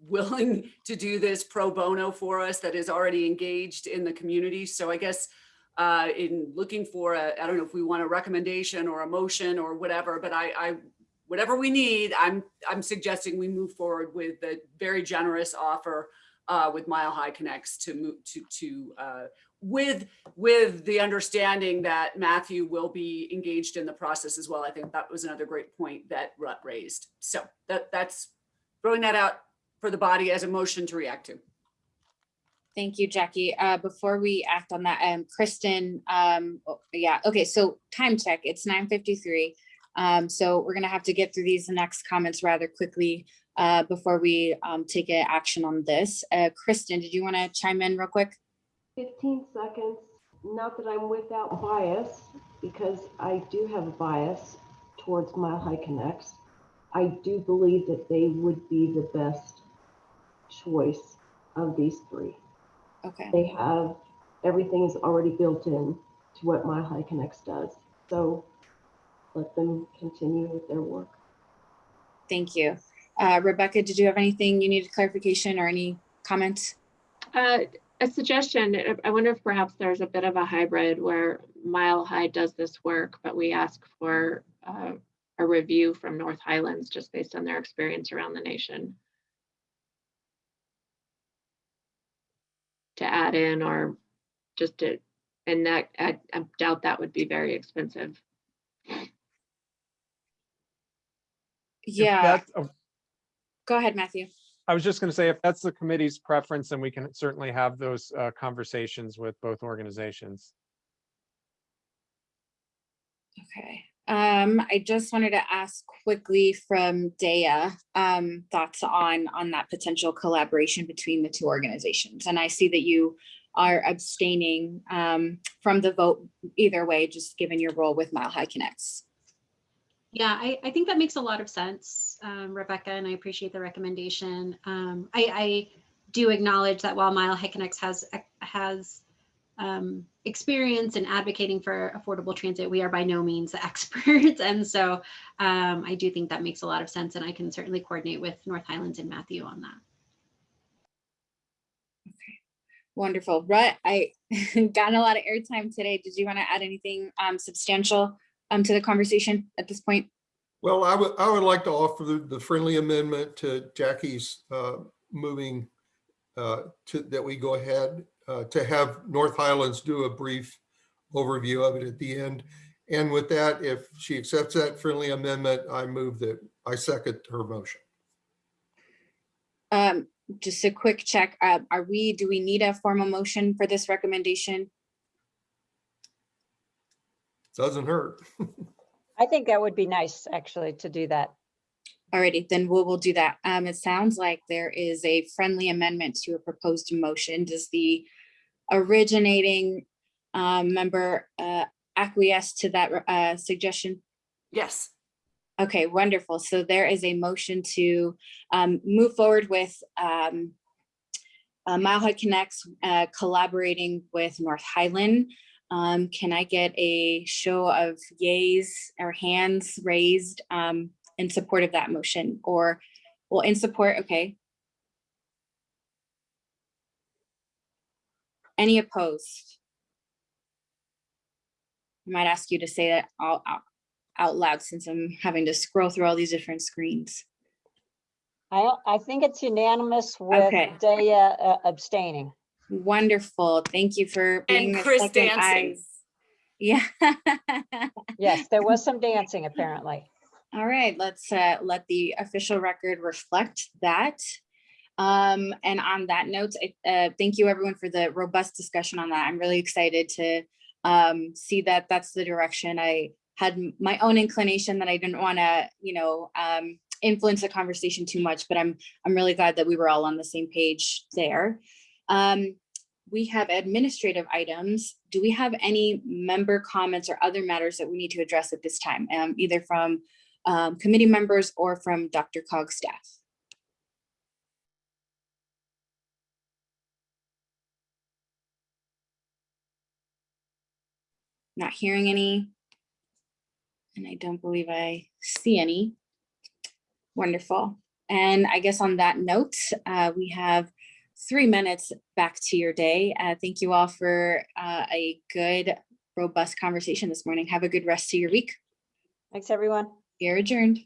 willing to do this pro bono for us, that is already engaged in the community. So I guess uh, in looking for a, I don't know if we want a recommendation or a motion or whatever, but I, I, whatever we need, I'm, I'm suggesting we move forward with the very generous offer uh, with Mile High Connects to move to, to, uh, with, with the understanding that Matthew will be engaged in the process as well. I think that was another great point that Rhett raised. So that, that's throwing that out for the body as a motion to react to. Thank you, Jackie. Uh, before we act on that, um, Kristen, um, oh, yeah, okay, so time check, it's nine fifty-three. Um, so we're gonna have to get through these next comments rather quickly, uh, before we, um, take a action on this. Uh, Kristen, did you want to chime in real quick? 15 seconds, not that I'm without bias, because I do have a bias towards Mile High Connects. I do believe that they would be the best choice of these three. Okay. They have, everything is already built in to what Mile High Connects does. So let them continue with their work. Thank you. Uh, Rebecca, did you have anything you needed clarification or any comments? Uh, a suggestion, I wonder if perhaps there's a bit of a hybrid where Mile High does this work, but we ask for uh, a review from North Highlands just based on their experience around the nation. To add in or just to, and that, I I doubt that would be very expensive. Yeah, that's a- go ahead, Matthew. I was just gonna say, if that's the committee's preference, then we can certainly have those uh, conversations with both organizations. Okay, um, I just wanted to ask quickly from Daya, um, thoughts on, on that potential collaboration between the two organizations. And I see that you are abstaining, um, from the vote either way, just given your role with Mile High Connects. Yeah, I, I think that makes a lot of sense, um, Rebecca, and I appreciate the recommendation. Um, I, I do acknowledge that while Mile High Connects has, has um, experience in advocating for affordable transit, we are by no means *laughs* experts. And so um, I do think that makes a lot of sense, and I can certainly coordinate with North Highlands and Matthew on that. Okay, Wonderful. Rhett, I *laughs* gotten a lot of airtime today. Did you want to add anything um, substantial um, to the conversation at this point? Well, I would, I would like to offer the, the friendly amendment to Jackie's uh, moving uh, to, that we go ahead uh, to have North Highlands do a brief overview of it at the end. And with that, if she accepts that friendly amendment, I move that, I second her motion. Um, just a quick check. Uh, are we, do we need a formal motion for this recommendation? Doesn't hurt. *laughs* I think that would be nice, actually, to do that. Alrighty, then we'll, we'll do that. Um, it sounds like there is a friendly amendment to a proposed motion. Does the originating um, member uh, acquiesce to that uh, suggestion? Yes. Okay, wonderful. So there is a motion to um, move forward with um, uh, Mile High Connects uh, collaborating with North Highland. Um, can I get a show of yays or hands raised um, in support of that motion or, well, in support, okay. Any opposed? I might ask you to say that all out, out loud since I'm having to scroll through all these different screens. I, I think it's unanimous with Okay. Daya uh, abstaining. Wonderful. Thank you for being And Chris dancing. eyes. *laughs* Yeah. Yes, there was some dancing apparently. All right, let's uh, let the official record reflect that. Um, and on that note, I- uh, thank you everyone for the robust discussion on that. I'm really excited to um, see that that's the direction. I had my own inclination that I didn't want to, you know, um, influence the conversation too much, but I'm I'm really glad that we were all on the same page there. Um, we have administrative items. Do we have any member comments or other matters that we need to address at this time, um, either from um, committee members or from DRCOG staff? Not hearing any. And I don't believe I see any. Wonderful. And I guess on that note, uh, we have three minutes back to your day. Uh, thank you all for uh, a good, robust conversation this morning. Have a good rest of your week. Thanks, everyone. You're adjourned.